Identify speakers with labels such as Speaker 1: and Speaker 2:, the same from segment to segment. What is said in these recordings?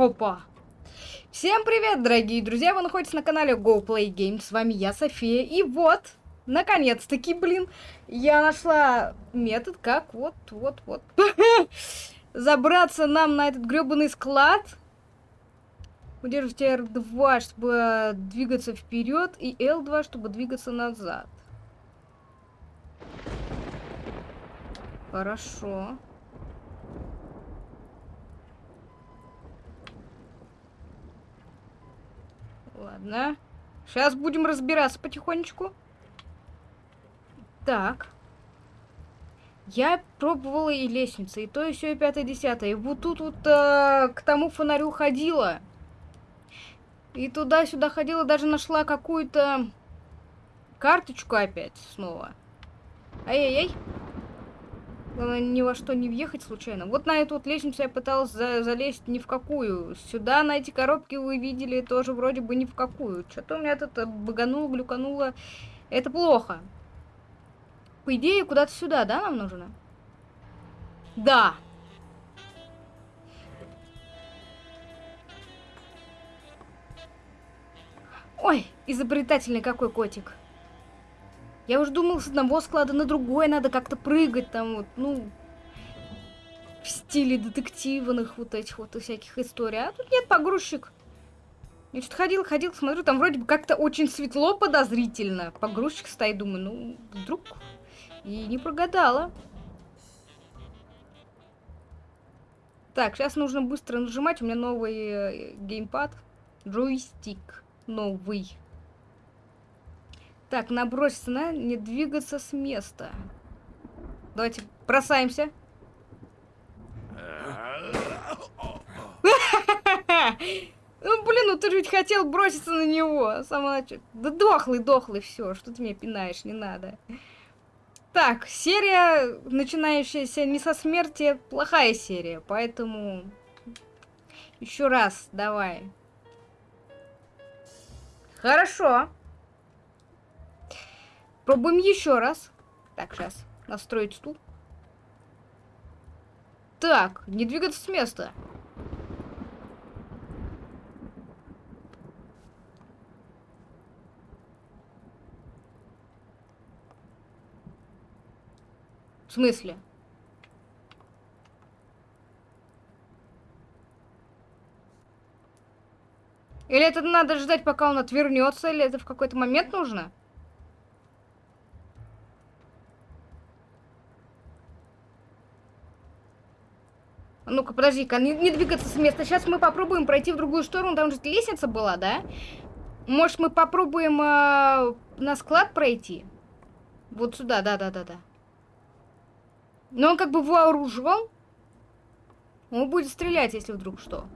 Speaker 1: Опа. Всем привет, дорогие друзья! Вы находитесь на канале Go Play Games. С вами я, София. И вот, наконец-таки, блин, я нашла метод, как вот, вот, вот. Забраться нам на этот гребаный склад. Удерживайте R2, чтобы двигаться вперед, и L2, чтобы двигаться назад. Хорошо. Ладно. Сейчас будем разбираться потихонечку. Так. Я пробовала и лестницы, и то, и все, и пятое, и десятое. И вот тут вот э, к тому фонарю ходила. И туда-сюда ходила, даже нашла какую-то карточку опять снова. Ай-яй-яй. Главное, ни во что не въехать случайно. Вот на эту вот лестницу я пыталась за залезть ни в какую. Сюда, на эти коробки, вы видели, тоже вроде бы ни в какую. Что-то у меня тут багануло, глюкануло. Это плохо. По идее, куда-то сюда, да, нам нужно? Да. Ой, изобретательный какой котик. Я уже думал, с одного склада на другой надо как-то прыгать там вот, ну, в стиле детективных вот этих вот всяких историй. А тут нет, погрузчик. Я что-то ходил, ходил, смотрю, там вроде бы как-то очень светло, подозрительно. Погрузчик стоит, думаю, ну, вдруг... И не прогадала. Так, сейчас нужно быстро нажимать. У меня новый э, геймпад. Джойстик новый. Так, наброситься на не двигаться с места. Давайте бросаемся. Ну, блин, ну ты же ведь хотел броситься на него. Начала. Да дохлый, дохлый, все. Что ты меня пинаешь, не надо. Так, серия, начинающаяся не со смерти, плохая серия. Поэтому еще раз, давай. Хорошо. Пробуем еще раз. Так, сейчас. Настроить стул. Так, не двигаться с места. В смысле? Или это надо ждать, пока он отвернется, или это в какой-то момент нужно? Ну-ка, подожди-ка, не, не двигаться с места. Сейчас мы попробуем пройти в другую сторону. Там же лестница была, да? Может, мы попробуем э, на склад пройти? Вот сюда, да-да-да-да. Но он как бы вооружен. Он будет стрелять, если вдруг что.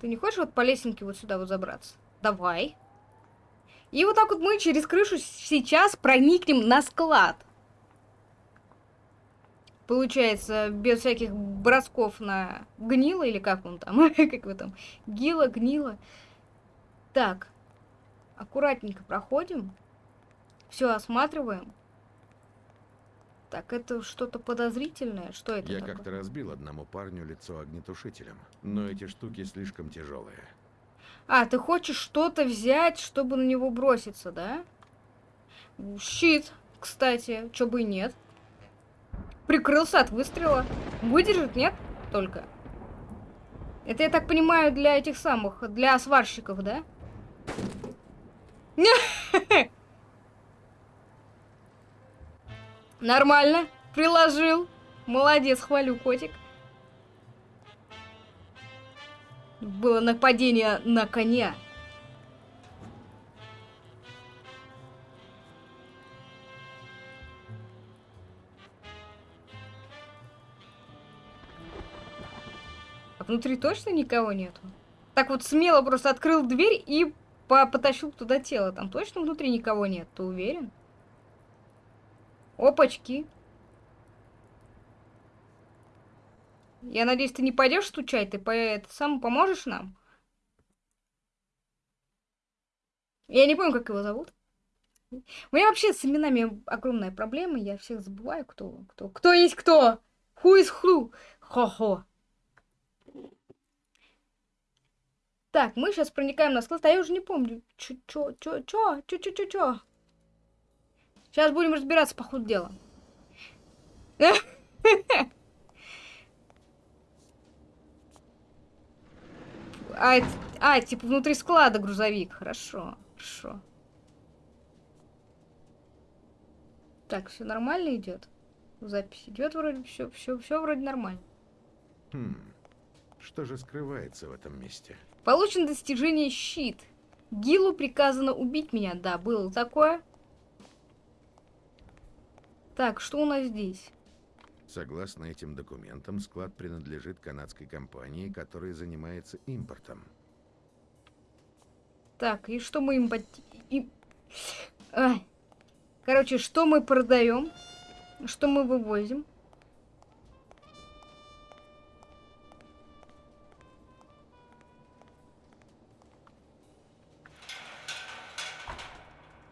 Speaker 1: Ты не хочешь вот по лесенке вот сюда вот забраться? Давай. И вот так вот мы через крышу сейчас проникнем на склад. Получается, без всяких бросков на гнило, или как он там, как вы там, гила, гнило. Так, аккуратненько проходим, все осматриваем. Так, это что-то подозрительное? Что это
Speaker 2: Я как-то разбил одному парню лицо огнетушителем, но эти штуки слишком тяжелые.
Speaker 1: А, ты хочешь что-то взять, чтобы на него броситься, да? Щит, кстати, чё бы и нет. Прикрылся от выстрела. Выдержит, нет? Только. Это, я так понимаю, для этих самых, для сварщиков, да? Нормально. Приложил. Молодец, хвалю, котик. Было нападение на коня. Внутри точно никого нету? Так вот смело просто открыл дверь и по потащил туда тело. Там точно внутри никого нет, ты уверен? Опачки. Я надеюсь, ты не пойдешь стучать, ты по это сам поможешь нам? Я не помню, как его зовут. У меня вообще с именами огромная проблема. Я всех забываю, кто, кто, кто есть кто. Who is who? Хо-хо. Так, мы сейчас проникаем на склад, а я уже не помню. Чё, чё, чё, чё, чё, чё, чё, чё. Сейчас будем разбираться по ходу дела. А, а, типа внутри склада грузовик. Хорошо, хорошо. Так, все нормально идет. Запись идет вроде все, все, все вроде нормально.
Speaker 2: Хм. Что же скрывается в этом месте?
Speaker 1: Получено достижение щит. Гилу приказано убить меня. Да, было такое. Так, что у нас здесь?
Speaker 2: Согласно этим документам, склад принадлежит канадской компании, которая занимается импортом.
Speaker 1: Так, и что мы им... И... А. Короче, что мы продаем? Что мы вывозим?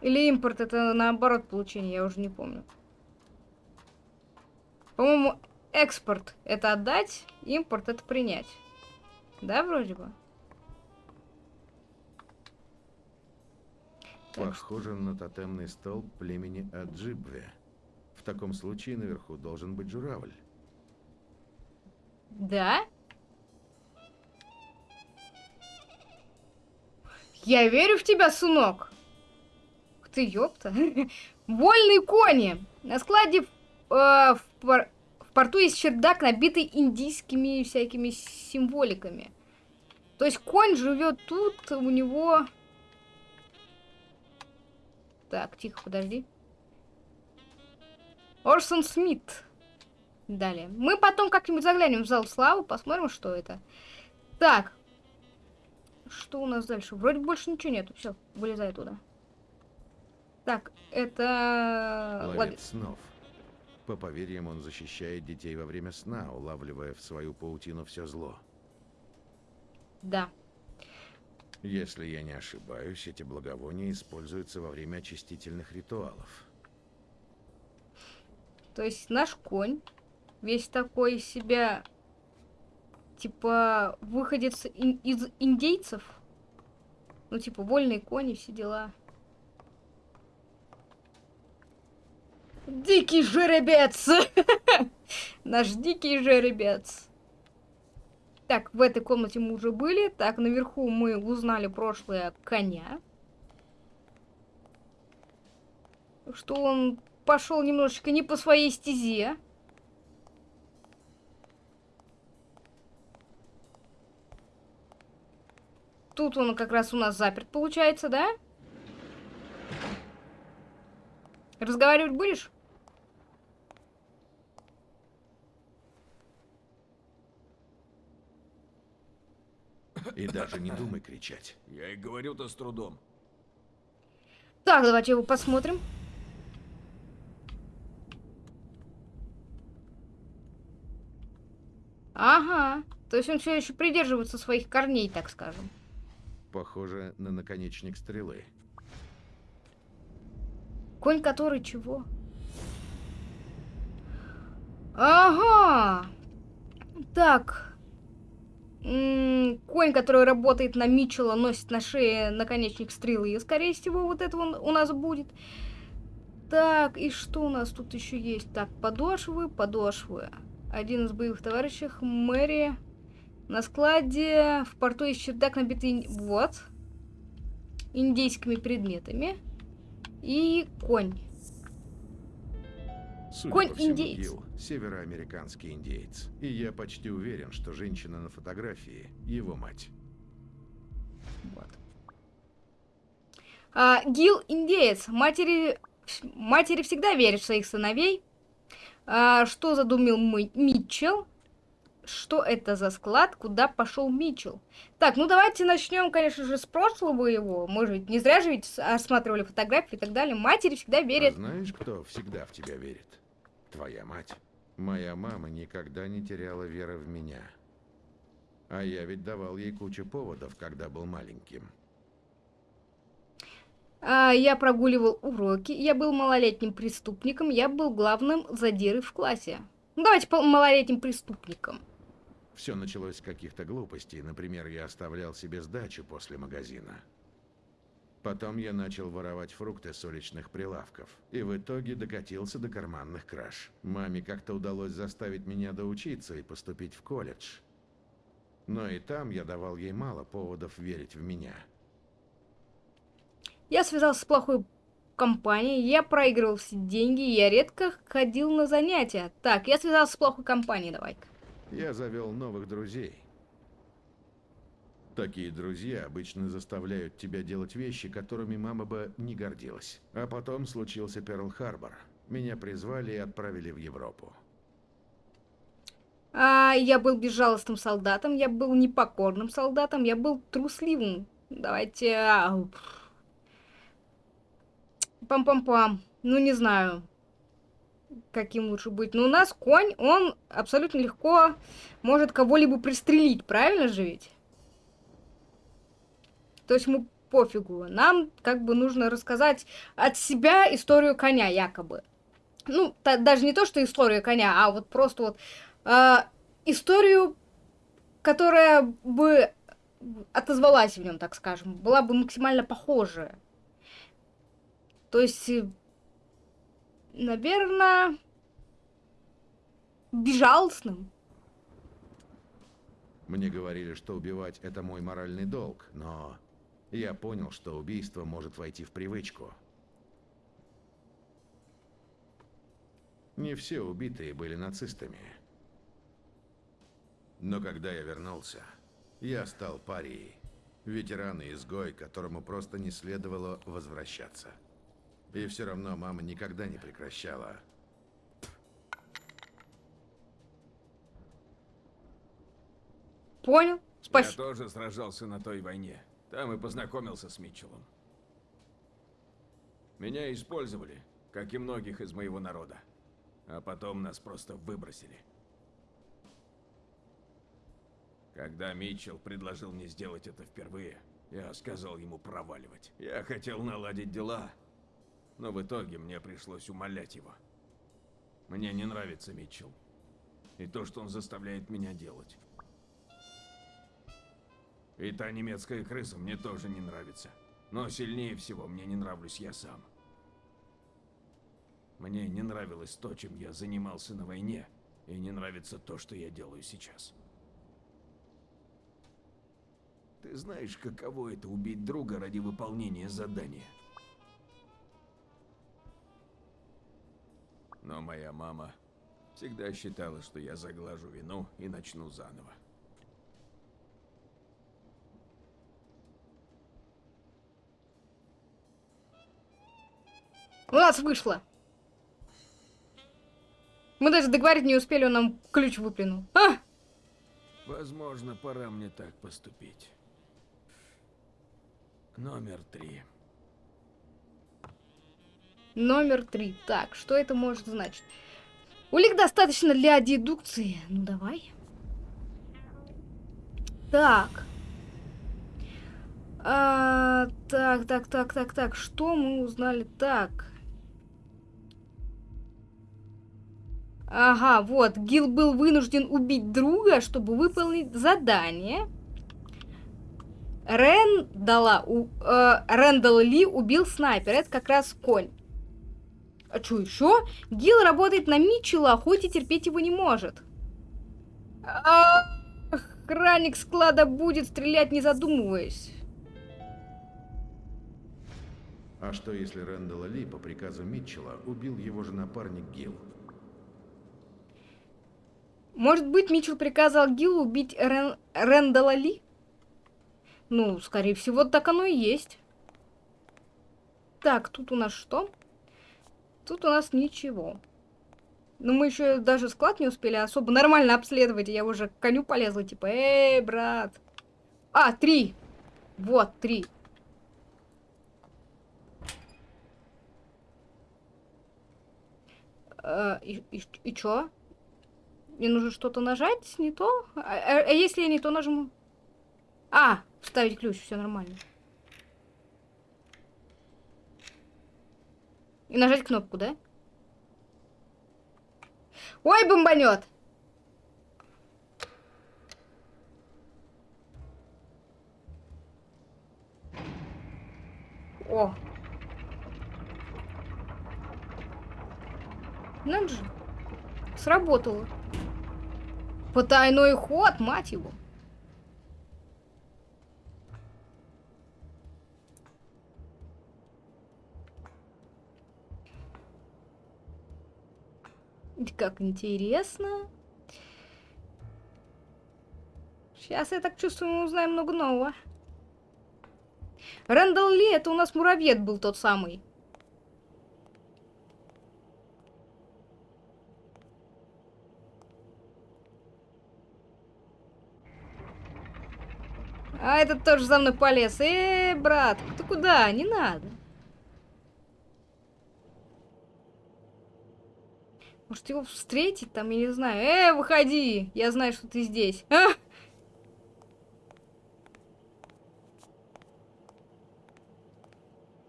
Speaker 1: Или импорт это наоборот получение, я уже не помню. По-моему, экспорт это отдать, импорт это принять. Да, вроде бы?
Speaker 2: Похоже на тотемный столб племени Аджибве. В таком случае наверху должен быть журавль.
Speaker 1: Да? Я верю в тебя, сынок. Ты, ёпта. Вольные кони. На складе э, в, пор в порту есть чердак, набитый индийскими всякими символиками. То есть конь живет тут, у него... Так, тихо, подожди. Орсон Смит. Далее. Мы потом как-нибудь заглянем в зал славы, посмотрим, что это. Так. Что у нас дальше? Вроде больше ничего нету. Все, вылезай туда. Так, это...
Speaker 2: Ловец снов. По поверьям, он защищает детей во время сна, улавливая в свою паутину все зло.
Speaker 1: Да.
Speaker 2: Если я не ошибаюсь, эти благовония используются во время очистительных ритуалов.
Speaker 1: То есть наш конь весь такой из себя, типа, выходец из индейцев. Ну, типа, вольные кони, все дела. Дикий жеребец! Наш дикий жеребец. Так, в этой комнате мы уже были. Так, наверху мы узнали прошлое коня. Что он пошел немножечко не по своей стезе. Тут он как раз у нас заперт, получается, да? Разговаривать будешь?
Speaker 2: И даже не думай кричать.
Speaker 3: Я и говорю-то с трудом.
Speaker 1: Так, давайте его посмотрим. Ага. То есть он все еще придерживается своих корней, так скажем.
Speaker 2: Похоже на наконечник стрелы.
Speaker 1: Конь который чего? Ага. Так. М -м, конь, который работает на Митчелла, носит на шее наконечник стрелы. И, скорее всего, вот это он у нас будет. Так, и что у нас тут еще есть? Так, подошвы, подошвы. Один из боевых товарищей, Мэри. На складе в порту есть чердак, набитый... Вот. Индейскими предметами. И конь.
Speaker 2: Судя
Speaker 1: Конь
Speaker 2: по всему,
Speaker 1: индеец.
Speaker 2: Гил, североамериканский индеец. И я почти уверен, что женщина на фотографии — его мать.
Speaker 1: Вот. А, Гил индеец. Матери, матери всегда верят в своих сыновей. А, что задумил мы Митчелл? Что это за склад? Куда пошел Митчелл? Так, ну давайте начнем, конечно же, с прошлого его. Мы же не зря же ведь осматривали фотографии и так далее. Матери всегда верят.
Speaker 2: А знаешь, кто всегда в тебя верит? Твоя мать. Моя мама никогда не теряла веры в меня. А я ведь давал ей кучу поводов, когда был маленьким.
Speaker 1: А, я прогуливал уроки, я был малолетним преступником, я был главным задирой в классе. Ну, давайте по малолетним преступником.
Speaker 2: Все началось с каких-то глупостей. Например, я оставлял себе сдачу после магазина. Потом я начал воровать фрукты с уличных прилавков. И в итоге докатился до карманных краж. Маме как-то удалось заставить меня доучиться и поступить в колледж. Но и там я давал ей мало поводов верить в меня.
Speaker 1: Я связался с плохой компанией, я проигрывал все деньги, я редко ходил на занятия. Так, я связался с плохой компанией, давай-ка.
Speaker 2: Я завел новых друзей. Такие друзья обычно заставляют тебя делать вещи, которыми мама бы не гордилась. А потом случился Перл-Харбор. Меня призвали и отправили в Европу.
Speaker 1: А, я был безжалостным солдатом, я был непокорным солдатом, я был трусливым. Давайте... а, Пам-пам-пам. Ну, не знаю, каким лучше быть. Но у нас конь, он абсолютно легко может кого-либо пристрелить, правильно же ведь? То есть ему пофигу. Нам как бы нужно рассказать от себя историю коня, якобы. Ну, даже не то, что история коня, а вот просто вот э, историю, которая бы отозвалась в нем, так скажем, была бы максимально похожая. То есть, наверное, безжалостным.
Speaker 2: Мне говорили, что убивать это мой моральный долг, но я понял, что убийство может войти в привычку. Не все убитые были нацистами. Но когда я вернулся, я стал парией. Ветеран и изгой, которому просто не следовало возвращаться. И все равно мама никогда не прекращала.
Speaker 1: Понял? Спасибо.
Speaker 3: Я тоже сражался на той войне. Там и познакомился с Митчеллом. Меня использовали, как и многих из моего народа. А потом нас просто выбросили. Когда Митчелл предложил мне сделать это впервые, я сказал ему проваливать. Я хотел наладить дела, но в итоге мне пришлось умолять его. Мне не нравится Митчелл. И то, что он заставляет меня делать. И та немецкая крыса мне тоже не нравится. Но сильнее всего мне не нравлюсь я сам. Мне не нравилось то, чем я занимался на войне, и не нравится то, что я делаю сейчас. Ты знаешь, каково это убить друга ради выполнения задания? Но моя мама всегда считала, что я заглажу вину и начну заново.
Speaker 1: У нас вышло. Мы даже договорить не успели, он нам ключ выплюнул. А!
Speaker 3: Возможно, пора мне так поступить. Номер три.
Speaker 1: Номер три. Так, что это может значить? Улик достаточно для дедукции. Ну, давай. Так. А, так, так, так, так, так. Что мы узнали? Так. Ага, вот. Гил был вынужден убить друга, чтобы выполнить задание. Рэндала, у, э, Рэндал Ли убил снайпер. Это как раз конь. А что еще? Гил работает на Митчелла, хоть и терпеть его не может. А, охранник склада будет стрелять, не задумываясь.
Speaker 2: А что если Рэндала Ли по приказу Митчелла убил его же напарник Гил?
Speaker 1: Может быть, Митчелл приказал Гиллу убить Рен... Рэндала Ли? Ну, скорее всего, так оно и есть. Так, тут у нас что? Тут у нас ничего. Ну, мы еще даже склад не успели особо нормально обследовать. Я уже к коню полезла, типа, эй, брат. А, три. Вот, три. Э, и, и, и чё? Мне нужно что-то нажать, не то? А, а, а если я не то нажму? А, вставить ключ, все нормально. И нажать кнопку, да? Ой, бомбанет! О! Надо же. Сработало. Потайной ход, мать его. Как интересно. Сейчас, я так чувствую, мы узнаем много нового. Рэндалл Ли, это у нас муравьед был тот самый. А этот тоже за мной полез. Э, брат, ты куда? Не надо. Может его встретить там, я не знаю. Э, выходи! Я знаю, что ты здесь. А?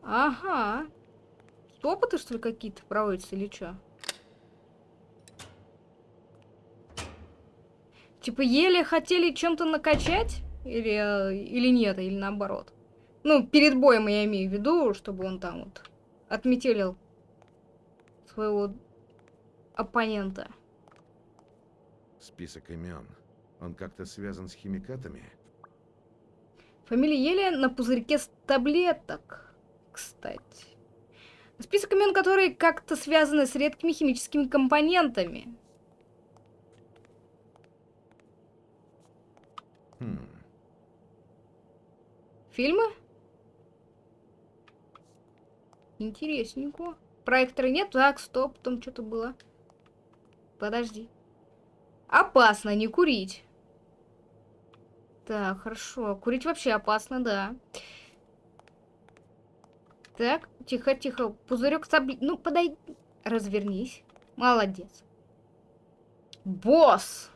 Speaker 1: Ага. Опыты, что ли, какие-то проводятся или что? Типа еле хотели чем-то накачать? Или, или нет, или наоборот. Ну, перед боем я имею в виду, чтобы он там вот отметелил своего оппонента.
Speaker 2: Список имен. Он как-то связан с химикатами?
Speaker 1: Фамилия Еле на пузырьке с таблеток, кстати. Список имен, которые как-то связаны с редкими химическими компонентами.
Speaker 2: Хм.
Speaker 1: Фильмы? Интересненько. Проектора нет? Так, стоп, там что-то было. Подожди. Опасно не курить. Так, хорошо. Курить вообще опасно, да. Так, тихо, тихо. Пузырек сабли... Ну, подай... Развернись. Молодец. Босс!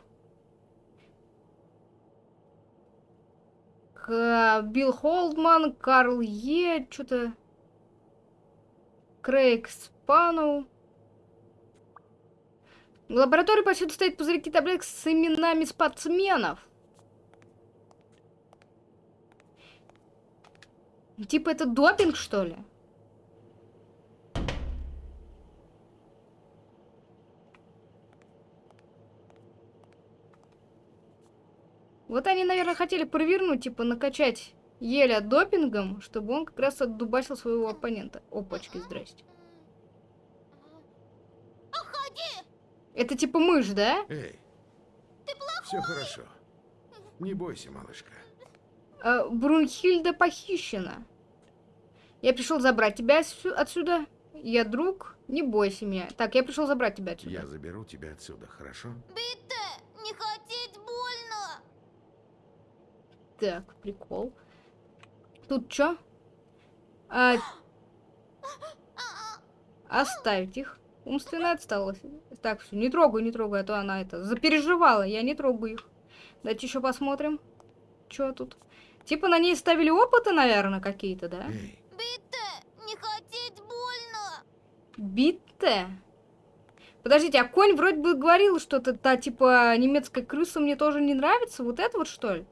Speaker 1: К- Билл Холдман, Карл Е, что-то... Крейг Спану. В лаборатории повсюду стоят пузырьки таблеток с именами спортсменов. Типа это допинг, что ли? Вот они, наверное, хотели провернуть, типа накачать Еля допингом, чтобы он как раз отдубасил своего оппонента. Опачки, здрасте. Это типа мышь, да?
Speaker 2: Эй. Все хорошо. Не бойся, малышка.
Speaker 1: А, Брунхильда похищена. Я пришел забрать тебя отсю- отсюда. Я друг, не бойся меня. Так, я пришел забрать тебя отсюда.
Speaker 2: Я заберу тебя отсюда, хорошо?
Speaker 4: Битте, не хотеть больно.
Speaker 1: Так, прикол. Тут что? А... Оставить их. Умственная отсталость. Так, все, не трогаю, не трогаю, а то она это запереживала. Я не трогаю их. Давайте еще посмотрим. Что тут? Типа на ней ставили опыты, наверное, какие-то, да?
Speaker 4: Битте, не хотеть больно.
Speaker 1: Битте? Подождите, а конь вроде бы говорил что-то, та типа немецкая крыса мне тоже не нравится. Вот это вот что ли?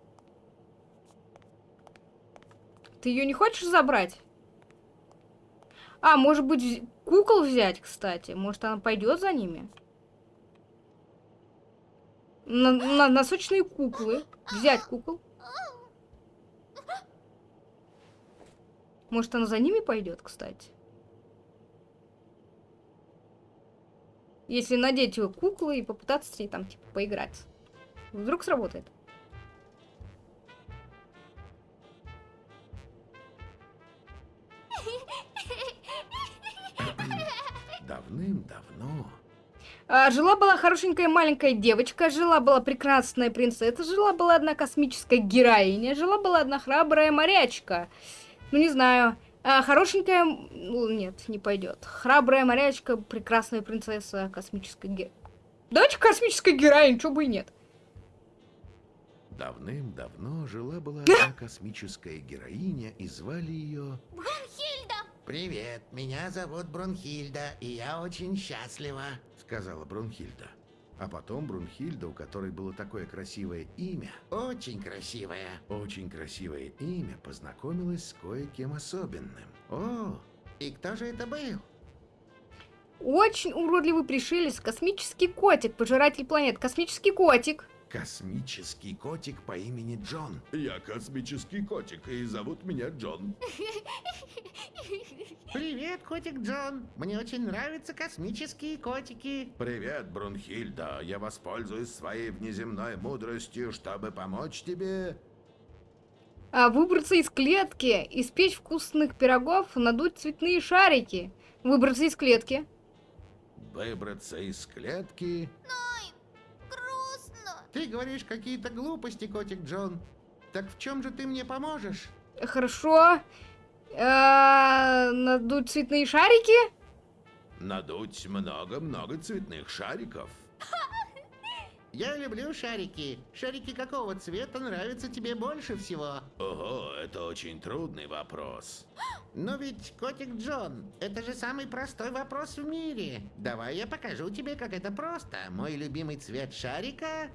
Speaker 1: Ты ее не хочешь забрать? А, может быть, кукол взять, кстати. Может, она пойдет за ними? На, на- носочные куклы. Взять кукол. Может, она за ними пойдет, кстати? Если надеть ее куклы и попытаться с ней там, типа, поиграть. Вдруг сработает.
Speaker 2: Давным-давно
Speaker 1: А, Жила-была хорошенькая маленькая девочка, жила-была прекрасная принцесса, жила-была одна космическая героиня, жила-была одна храбрая морячка. Ну, не знаю, а, хорошенькая... ну, Нет, не пойдет. Храбрая морячка, прекрасная принцесса, космическая ге... Давайте космическая героиня, чё бы и нет.
Speaker 2: Давным-давно жила-была одна космическая героиня, и звали ее...
Speaker 4: Хильда,
Speaker 5: Привет, меня зовут Брунхильда, и я очень счастлива.
Speaker 2: Сказала Брунхильда. А потом Брунхильда, у которой было такое красивое имя,
Speaker 5: Очень красивая.
Speaker 2: очень красивое имя, познакомилась с кое-кем особенным.
Speaker 5: О, и кто же это был?
Speaker 1: Очень уродливый пришелец, космический котик, пожиратель планет, космический котик.
Speaker 2: Космический котик по имени Джон. Я космический котик, и зовут меня Джон.
Speaker 5: Привет, котик Джон. Мне очень нравятся космические котики.
Speaker 2: Привет, Брунхильда. Я воспользуюсь своей внеземной мудростью, чтобы помочь тебе.
Speaker 1: А выбраться из клетки, испечь вкусных пирогов, надуть цветные шарики. Выбраться из клетки.
Speaker 2: Выбраться из клетки.
Speaker 4: Грустно.
Speaker 5: Ты говоришь какие-то глупости, котик Джон. Так в чем же ты мне поможешь?
Speaker 1: Хорошо. А, надуть цветные шарики.
Speaker 2: Надуть много-много цветных шариков.
Speaker 5: Я люблю шарики. Шарики какого цвета нравятся тебе больше всего?
Speaker 2: Ого, это очень трудный вопрос.
Speaker 5: Но ведь, котик Джон, это же самый простой вопрос в мире. Давай я покажу тебе, как это просто. Мой любимый цвет шарика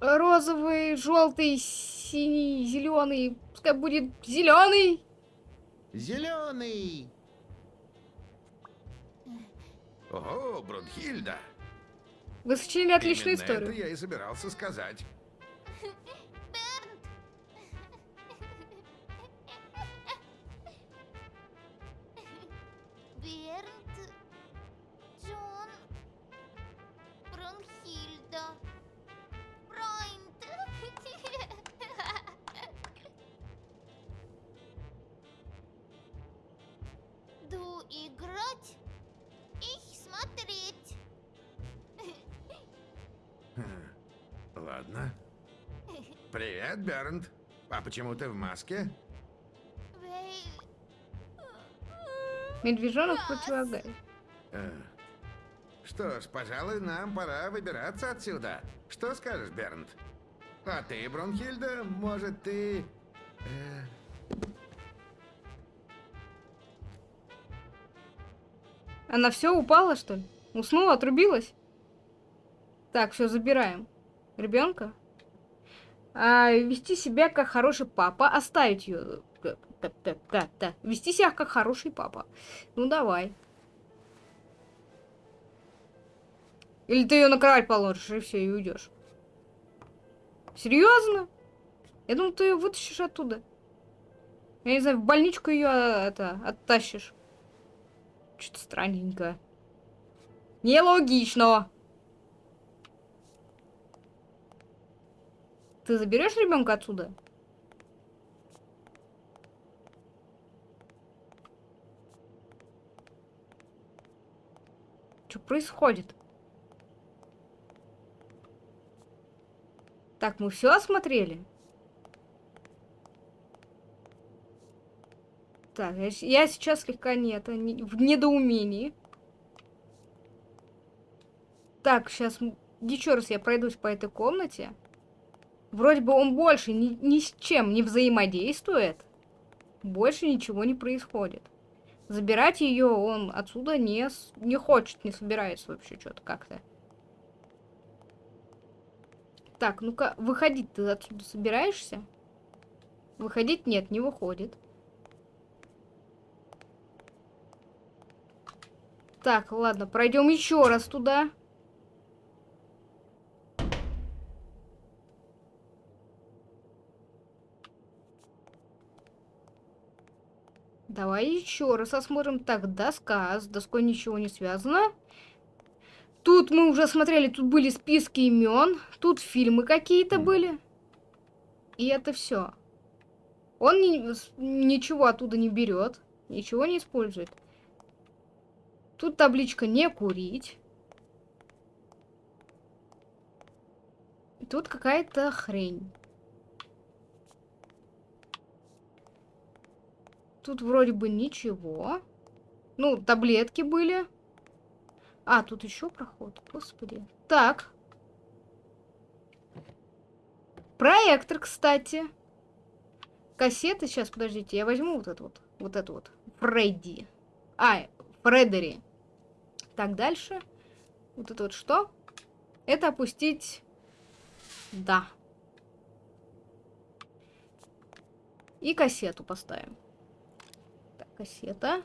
Speaker 1: Розовый, желтый, синий, зеленый. Пускай будет зеленый.
Speaker 5: зеленый.
Speaker 2: Ого, Брунхильда.
Speaker 1: Вы сочинили отличную
Speaker 2: Именно
Speaker 1: историю.
Speaker 2: это я и собирался сказать. Привет, Бернт. А почему ты в маске?
Speaker 1: Медвежонок противогаз.
Speaker 2: Э, Что ж, пожалуй, нам пора выбираться отсюда. Что скажешь, Бернт? А ты, Брунхильда, может, ты... э,
Speaker 1: Она все упала, что ли? Уснула, отрубилась? Так, все, забираем. Ребенка. А, вести себя как хороший папа. Оставить ее. Да, да, да, да. Вести себя как хороший папа. Ну давай. Или ты ее на кровать положишь, и все, и уйдешь. Серьезно? Я думал, ты ее вытащишь оттуда. Я не знаю, в больничку ее это оттащишь. Что-то странненько. Нелогично. Ты заберешь ребенка отсюда? Что происходит? Так, мы все осмотрели? Так, я, я сейчас слегка нет, не- в недоумении. Так, сейчас еще раз я пройдусь по этой комнате. Вроде бы он больше ни, ни с чем не взаимодействует. Больше ничего не происходит. Забирать ее он отсюда не, не хочет, не собирается вообще что-то как-то. Так, ну-ка, выходить ты отсюда собираешься? Выходить нет, не выходит. Так, ладно, пройдем еще раз туда. Давай еще раз осмотрим. Так, доска. С доской ничего не связано. Тут мы уже смотрели, тут были списки имен. Тут фильмы какие-то были. И это все. Он с- ничего оттуда не берет, ничего не использует. Тут табличка не курить. Тут какая-то хрень. Тут вроде бы ничего. Ну, таблетки были. А, тут еще проход. Господи. Так. Проектор, кстати. Кассеты. Сейчас, подождите, я возьму вот эту вот. Вот эту вот. Фредди. А, Фредери. Так, дальше. Вот это вот что? Это опустить... Да. И кассету поставим. Кассета.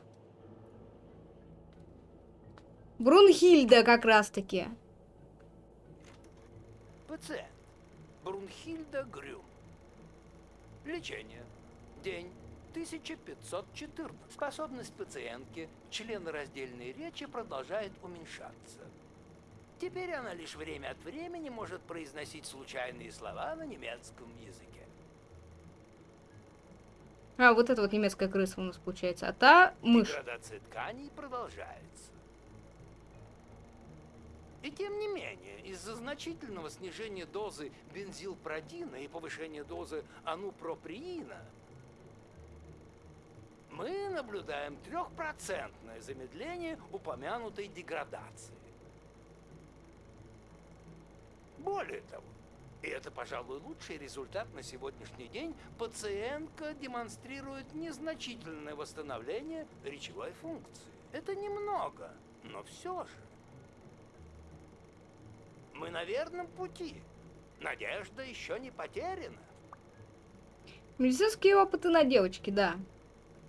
Speaker 1: Брунхильда как раз-таки.
Speaker 6: Пациент. Брунхильда Грюм. Лечение. День 1514. Способность пациентки, члена раздельной речи, продолжает уменьшаться. Теперь она лишь время от времени может произносить случайные слова на немецком языке.
Speaker 1: А, вот это вот немецкая крыса у нас получается. А та мышь.
Speaker 6: Деградация тканей продолжается. И тем не менее, из-за значительного снижения дозы бензилпродина и повышения дозы анупроприина, мы наблюдаем трехпроцентное замедление упомянутой деградации. Более того, и это, пожалуй, лучший результат на сегодняшний день, пациентка демонстрирует незначительное восстановление речевой функции. Это немного, но все же. Мы на верном пути. Надежда еще не потеряна.
Speaker 1: Медицинские опыты на девочке, да.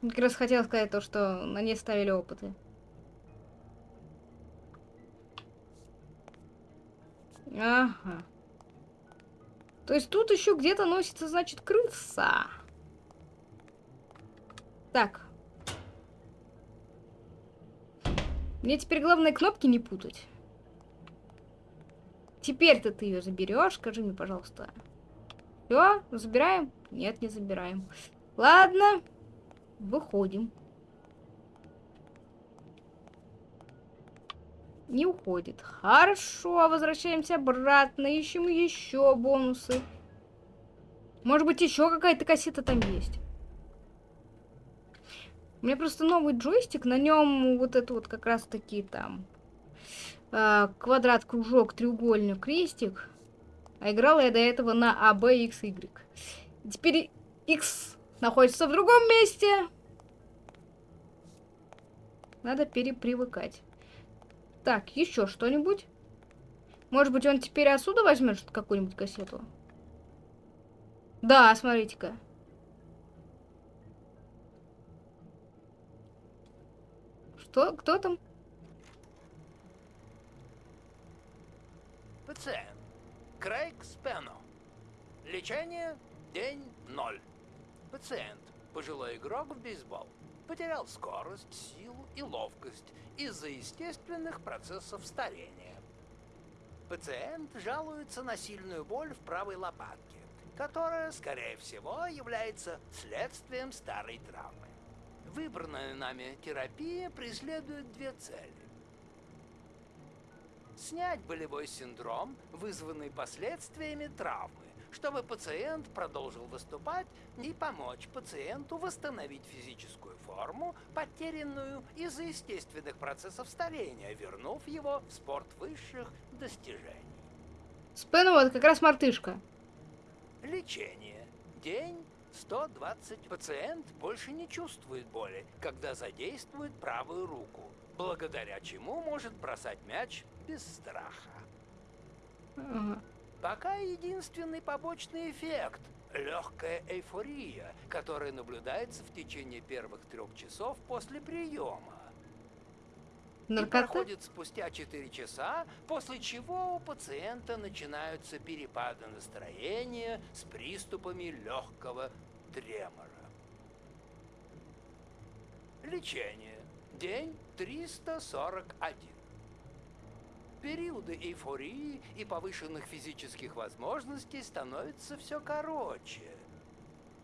Speaker 1: Как раз хотела сказать то, что на ней ставили опыты. Ага. То есть тут еще где-то носится, значит, крыса. Так. Мне теперь главное кнопки не путать. Теперь-то ты ее заберешь, скажи мне, пожалуйста. Все, забираем? Нет, не забираем. Ладно, выходим. Не уходит. Хорошо, возвращаемся обратно, ищем еще бонусы. Может быть, еще какая-то кассета там есть. У меня просто новый джойстик, на нем вот это вот как раз таки там э, квадрат, кружок, треугольник, крестик. А играла я до этого на А, Б, X, Y. Теперь X находится в другом месте. Надо перепривыкать. Так, еще что-нибудь? Может быть, он теперь отсюда возьмет какую-нибудь кассету? Да, смотрите-ка. Что? Кто там?
Speaker 6: Пациент. Крейг Спено. Лечение. День ноль. Пациент. Пожилой игрок в бейсбол. Потерял скорость, силу и ловкость из-за естественных процессов старения. Пациент жалуется на сильную боль в правой лопатке, которая, скорее всего, является следствием старой травмы. Выбранная нами терапия преследует две цели. Снять болевой синдром, вызванный последствиями травмы, чтобы пациент продолжил выступать и помочь пациенту восстановить физическую форму, потерянную из-за естественных процессов старения, вернув его в спорт высших достижений.
Speaker 1: Спен вот как раз мартышка.
Speaker 6: Лечение. День 120. Пациент больше не чувствует боли, когда задействует правую руку, благодаря чему может бросать мяч без страха.
Speaker 1: Ага.
Speaker 6: Пока единственный побочный эффект – легкая эйфория, которая наблюдается в течение первых трех часов после приема. И
Speaker 1: Наркота?
Speaker 6: проходит спустя 4 часа, после чего у пациента начинаются перепады настроения с приступами легкого тремора. Лечение. День 341. Периоды эйфории и повышенных физических возможностей становятся все короче.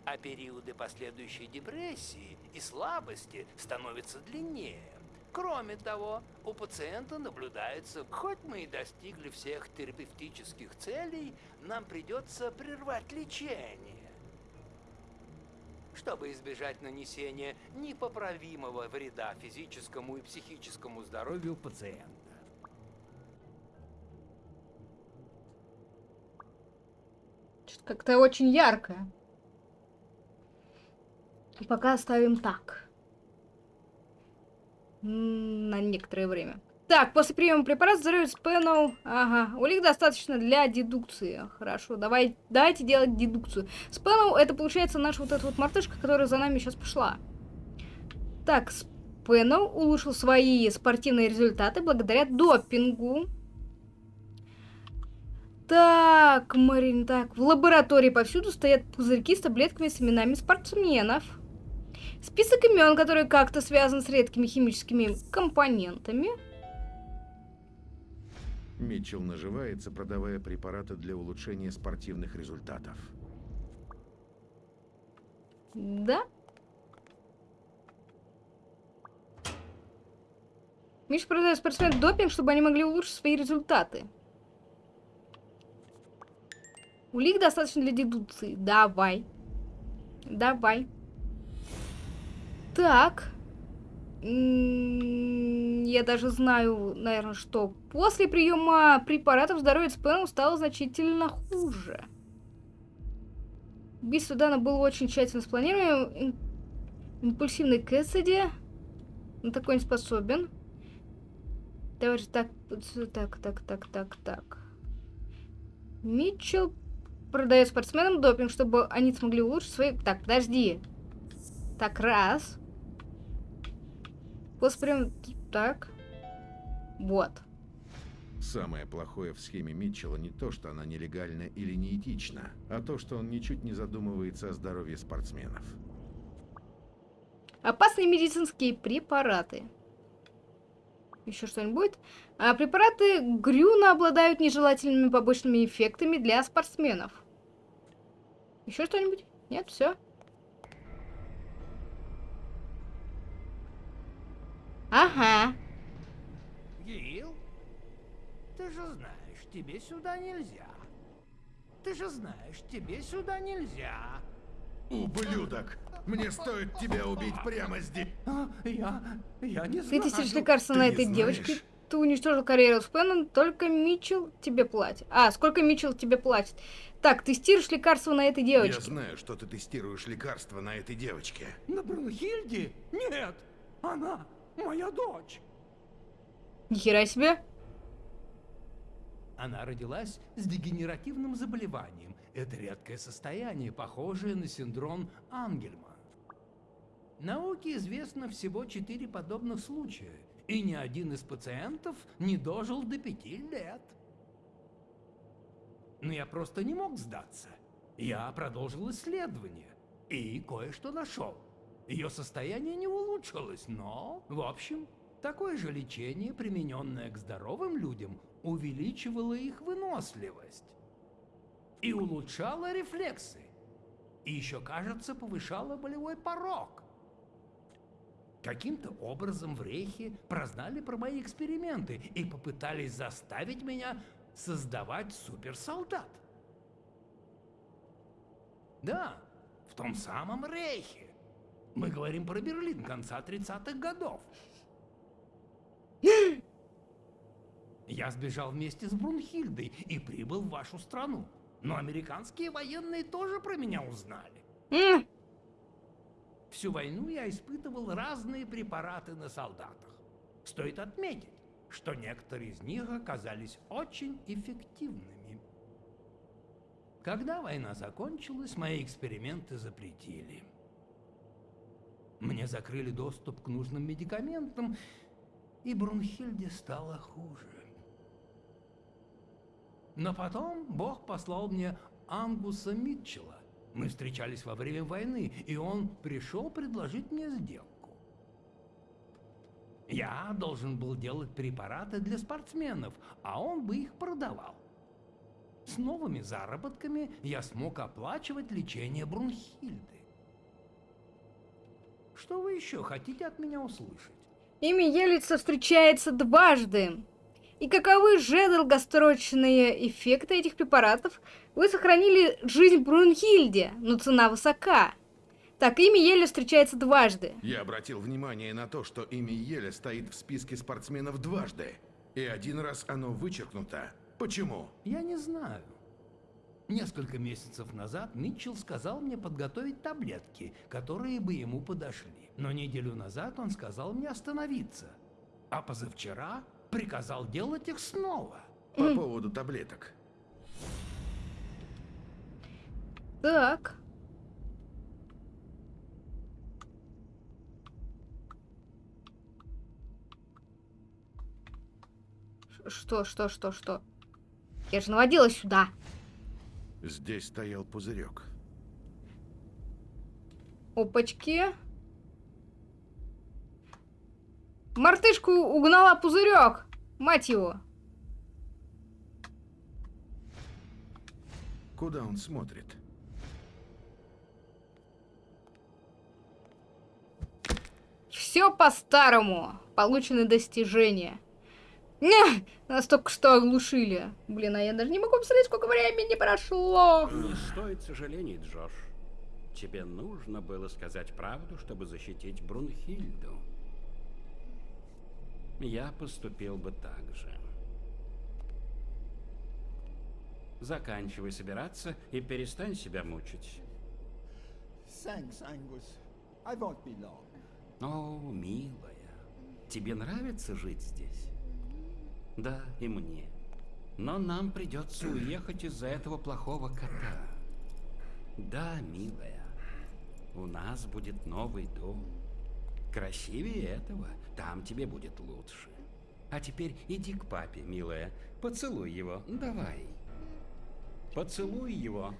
Speaker 6: А периоды последующей депрессии и слабости становятся длиннее. Кроме того, у пациента наблюдается, хоть мы и достигли всех терапевтических целей, нам придется прервать лечение. Чтобы избежать нанесения непоправимого вреда физическому и психическому здоровью пациента.
Speaker 1: Как-то очень яркое. Пока оставим так. На некоторое время. Так, после приема препарата здоровье Спэнноу... Ага, улик достаточно для дедукции. Хорошо, давай, давайте делать дедукцию. Спэнноу это получается наша вот эта вот мартышка, которая за нами сейчас пошла. Так, Спэнноу улучшил свои спортивные результаты благодаря допингу. Так, Марин, так. В лаборатории повсюду стоят пузырьки с таблетками с именами спортсменов. Список имен, которые как-то связаны с редкими химическими компонентами.
Speaker 2: Митчелл наживается, продавая препараты для улучшения спортивных результатов.
Speaker 1: Да. Миша продает спортсменам допинг, чтобы они могли улучшить свои результаты. Улик достаточно для дедукции. Давай. Давай. Так. Я даже знаю, наверное, что после приема препаратов здоровье Спэну стало значительно хуже. Убийство Дана было очень тщательно спланировано. Им- Импульсивный Кэссиди на такой не способен. Давайте так, так, так, так, так, так. Митчелл продает спортсменам допинг, чтобы они смогли улучшить свои... Так, подожди. Так, раз. После приема... Так. Вот.
Speaker 2: Самое плохое в схеме Митчелла не то, что она нелегальна или неэтична, а то, что он ничуть не задумывается о здоровье спортсменов.
Speaker 1: Опасные медицинские препараты. Еще что-нибудь будет? А, препараты Грюна обладают нежелательными побочными эффектами для спортсменов. Еще что-нибудь? Нет, все. Ага.
Speaker 7: Гил, ты же знаешь, тебе сюда нельзя. Ты же знаешь, тебе сюда нельзя.
Speaker 2: Ублюдок! Мне стоит тебя убить прямо здесь!
Speaker 7: А, я, я не
Speaker 1: Ты
Speaker 7: знаю.
Speaker 1: тестируешь лекарства
Speaker 2: ты
Speaker 1: на этой девочке. Ты уничтожил карьеру Спеннон, только Митчелл тебе платит. А, сколько Митчелл тебе платит? Так, тестируешь лекарства на этой
Speaker 2: Я
Speaker 1: девочке.
Speaker 2: знаю, что ты тестируешь лекарства на этой девочке.
Speaker 7: На Брунхильде? Нет, она моя дочь.
Speaker 1: Нихера себе.
Speaker 6: Она родилась с дегенеративным заболеванием. Это редкое состояние, похожее на синдром Ангельма. Науке известно всего четыре подобных случая, и ни один из пациентов не дожил до пяти лет. Но я просто не мог сдаться. Я продолжил исследование и кое-что нашел. Ее состояние не улучшилось, но, в общем, такое же лечение, примененное к здоровым людям, увеличивало их выносливость и улучшало рефлексы. И еще, кажется, повышало болевой порог. Каким-то образом в Рейхе прознали про мои эксперименты и попытались заставить меня создавать суперсолдат. Да, в том самом Рейхе. Мы говорим про Берлин конца 30-х годов. Я сбежал вместе с Брунхильдой и прибыл в вашу страну. Но американские военные тоже про меня узнали. Всю войну я испытывал разные препараты на солдатах. Стоит отметить, что некоторые из них оказались очень эффективными. Когда война закончилась, мои эксперименты запретили. Мне закрыли доступ к нужным медикаментам, и Брунхильде стало хуже. Но потом Бог послал мне Ангуса Митчелла. Мы встречались во время войны, и он пришел предложить мне сделку. Я должен был делать препараты для спортсменов, а он бы их продавал. С новыми заработками я смог оплачивать лечение Брунхильды. Что вы еще хотите от меня услышать?
Speaker 1: Имя Елица встречается дважды. И каковы же долгосрочные эффекты этих препаратов? Вы сохранили жизнь Брунхильде, но цена высока. Так, имя Еля встречается дважды.
Speaker 2: Я обратил внимание на то, что имя Еля стоит в списке спортсменов дважды. И один раз оно вычеркнуто. Почему?
Speaker 6: Я не знаю. Несколько месяцев назад Митчелл сказал мне подготовить таблетки, которые бы ему подошли. Но неделю назад он сказал мне остановиться. А позавчера
Speaker 8: приказал делать их снова.
Speaker 2: По поводу таблеток.
Speaker 1: Так. Что, что, что, что? Я же наводила сюда.
Speaker 2: Здесь стоял пузырек.
Speaker 1: Опачки. Мартышку угнала пузырек. Мать его.
Speaker 2: Куда он смотрит?
Speaker 1: Все по-старому. Получены достижения. Не, нас только что оглушили. Блин, а я даже не могу посмотреть, сколько времени прошло.
Speaker 9: Не стоит сожалений, Джош. Тебе нужно было сказать правду, чтобы защитить Брунхильду. Я поступил бы так же. Заканчивай собираться и перестань себя мучить.
Speaker 10: Thanks, Angus. I won't be long.
Speaker 9: О, милая, тебе нравится жить здесь? Да, и мне. Но нам придется уехать из-за этого плохого кота. Да, милая, у нас будет новый дом. Красивее этого, там тебе будет лучше. А теперь иди к папе, милая, поцелуй его, давай. Поцелуй его.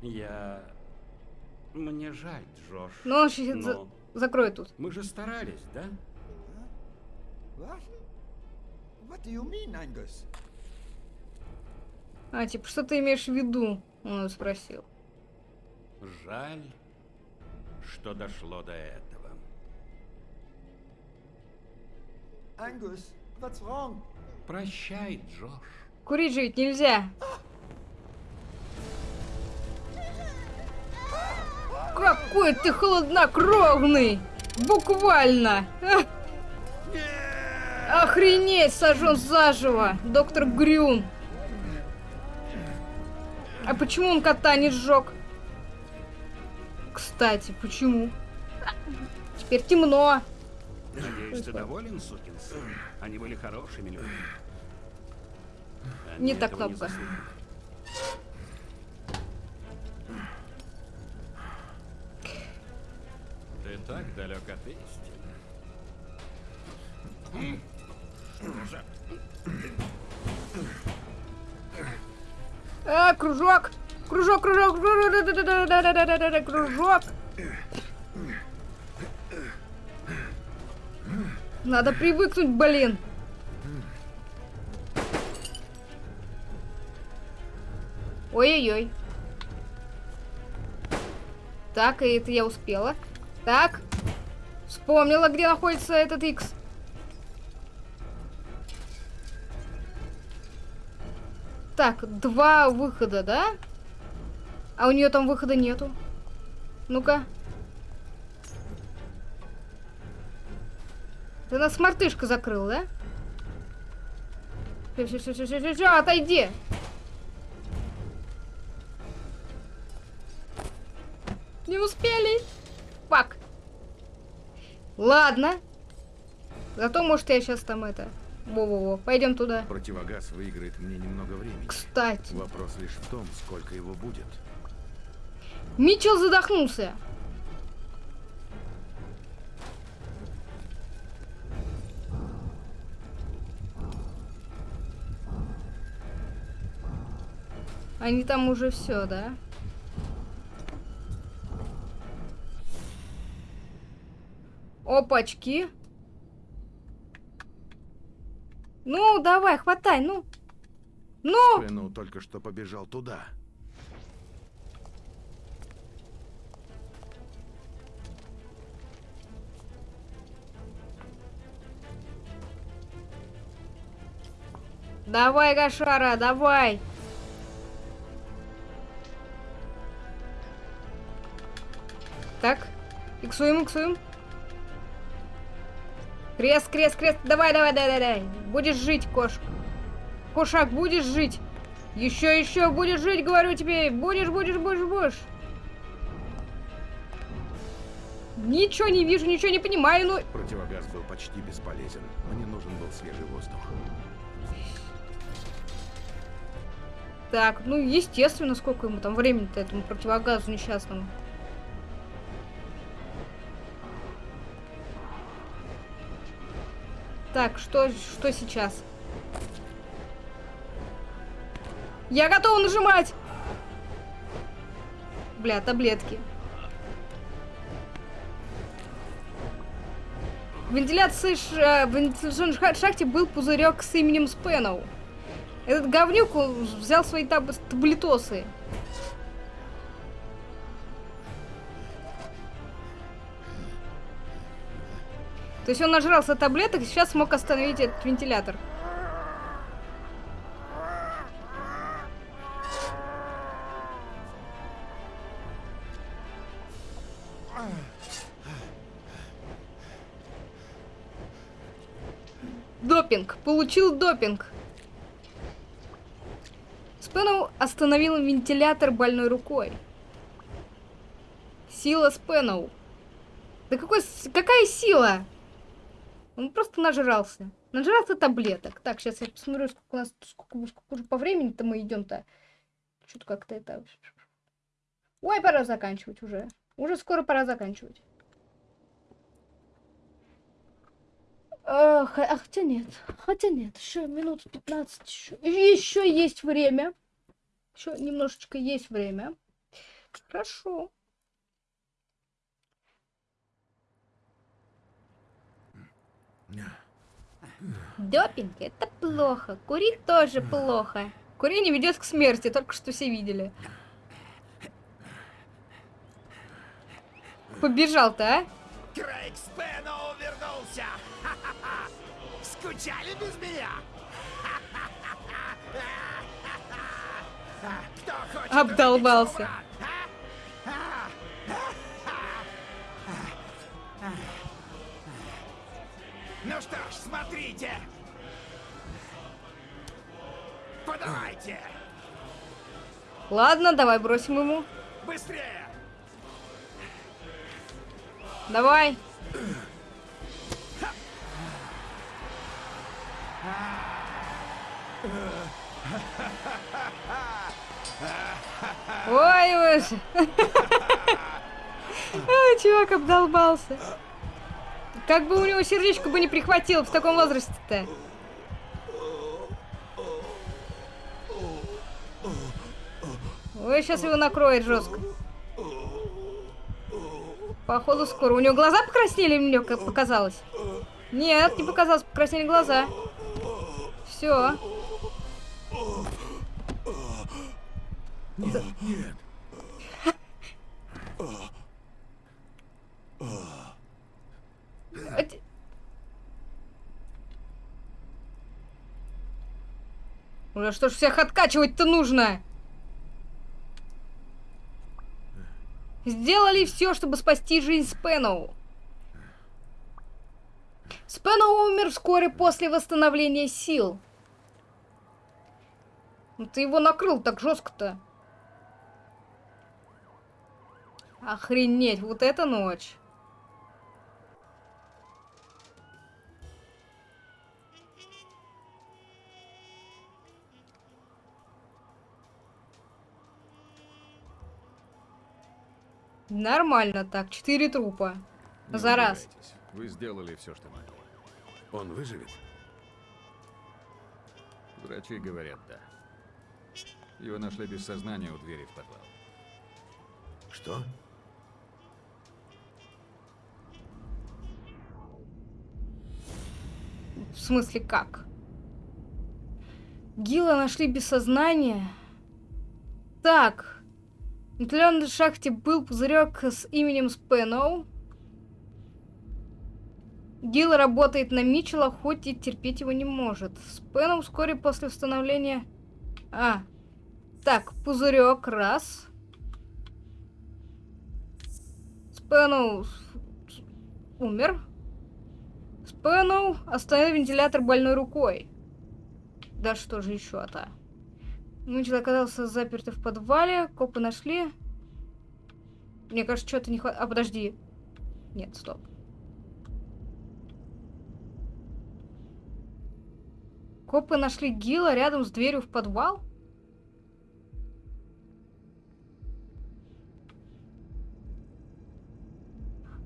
Speaker 9: Я... Мне жаль, Джош.
Speaker 1: Ну, за-
Speaker 9: но
Speaker 1: закроет тут.
Speaker 9: мы же старались, да?
Speaker 10: What? What do you mean, Angus?
Speaker 1: А, типа, что ты имеешь в виду? Он спросил.
Speaker 9: Жаль, что дошло до этого.
Speaker 10: Angus, what's wrong?
Speaker 9: Прощай, Джош.
Speaker 1: Курить же ведь нельзя. Какой ты холоднокровный! Буквально! Охренеть, сожжен заживо! Доктор Грюн! А почему он кота не сжег? Кстати, почему? Теперь темно.
Speaker 9: Надеюсь, ты доволен, сукин сын? Они были хорошими людьми. Они
Speaker 1: Не та
Speaker 9: этого
Speaker 1: кнопка.
Speaker 9: заслуживают. Ты так далек от истины.
Speaker 1: А, кружок! Кружок, кружок, кружок, кружок! Надо привыкнуть, блин! Ой-ой-ой. Так, и это я успела. Так. Вспомнила, где находится этот X. Так, два выхода, да? А у нее там выхода нету. Ну-ка. Ты нас мартышка закрыл, да? Все, все, все, все, все, все, отойди. Не успели. Фак. Ладно. Зато, может, я сейчас там это... Во-во-во, пойдем туда.
Speaker 2: Противогаз выиграет мне немного времени.
Speaker 1: Кстати.
Speaker 2: Вопрос лишь в том, сколько его будет.
Speaker 1: Митчелл задохнулся. Они там уже все, да? Опачки. Ну, давай, хватай, ну. Ну!
Speaker 2: Спэноу только что побежал туда.
Speaker 1: Давай, Гашара, давай. Так, иксуем, иксуем. Крест, крест, крест. Давай, давай, давай, давай. Будешь жить, кошка. Кошак, будешь жить. Еще, еще будешь жить, говорю тебе. Будешь, будешь, будешь, будешь. Ничего не вижу, ничего не понимаю, ну...
Speaker 2: Противогаз был почти бесполезен. Мне нужен был свежий воздух.
Speaker 1: Так, ну, естественно, сколько ему там времени-то этому противогазу несчастному. Так, что, что сейчас? Я готова нажимать! Бля, таблетки. В вентиляции ш... э, в шахте был пузырек с именем Спэноу. Этот говнюк взял свои таб- таблетосы. То есть он нажрался таблеток и сейчас смог остановить этот вентилятор. Допинг. Получил допинг. Спэноу остановил вентилятор больной рукой. Сила Спэноу. Да какой, какая сила? Он просто нажрался. Нажрался таблеток. Так, сейчас я посмотрю, сколько у нас сколько, сколько уже по времени-то мы идем-то. Что-то как-то это... Ой, пора заканчивать уже. Уже скоро пора заканчивать. А, х- а хотя нет, хотя нет, еще минут 15, еще, еще есть время. Еще немножечко есть время. Хорошо. Допинг это плохо. Курить тоже плохо. Курение ведет к смерти, только что все видели. Побежал-то, а?
Speaker 3: Крейг Спэноу вернулся! Скучали без меня?
Speaker 1: Обдолбался.
Speaker 3: Смотрите! Подавайте!
Speaker 1: Ладно, давай бросим ему.
Speaker 3: Быстрее!
Speaker 1: Давай. Ой, уж. А, чувак обдолбался. Как бы у него сердечко бы не прихватило в таком возрасте-то. Ой, сейчас его накроет жестко. Походу скоро. У него глаза покраснели, мне показалось. Нет, не показалось, покраснели глаза. Все.
Speaker 3: Нет, нет.
Speaker 1: Уже что ж всех откачивать-то нужно? Сделали все, чтобы спасти жизнь Спэноу. Спэноу умер вскоре после восстановления сил. Ну ты его накрыл так жестко-то. Охренеть, вот эта ночь. Нормально так, четыре трупа.
Speaker 11: Не
Speaker 1: За раз.
Speaker 11: Вы сделали все, что могли.
Speaker 2: Он выживет?
Speaker 11: Врачи говорят да. Его нашли без сознания у двери в подвал.
Speaker 2: Что?
Speaker 1: В смысле, как? Гила нашли без сознания. Так. В вентиляционной шахте был пузырек с именем Спэноу. Гил работает на Митчелла, хоть и терпеть его не может. Спэноу вскоре после восстановления... А. Так, пузырек, раз. Спэноу умер. Спэноу остановил вентилятор больной рукой. Да что же еще-то? Митчелл оказался заперт в подвале, копы нашли. Мне кажется, что-то не хватает. А, подожди. Нет, стоп. Копы нашли Гила рядом с дверью в подвал?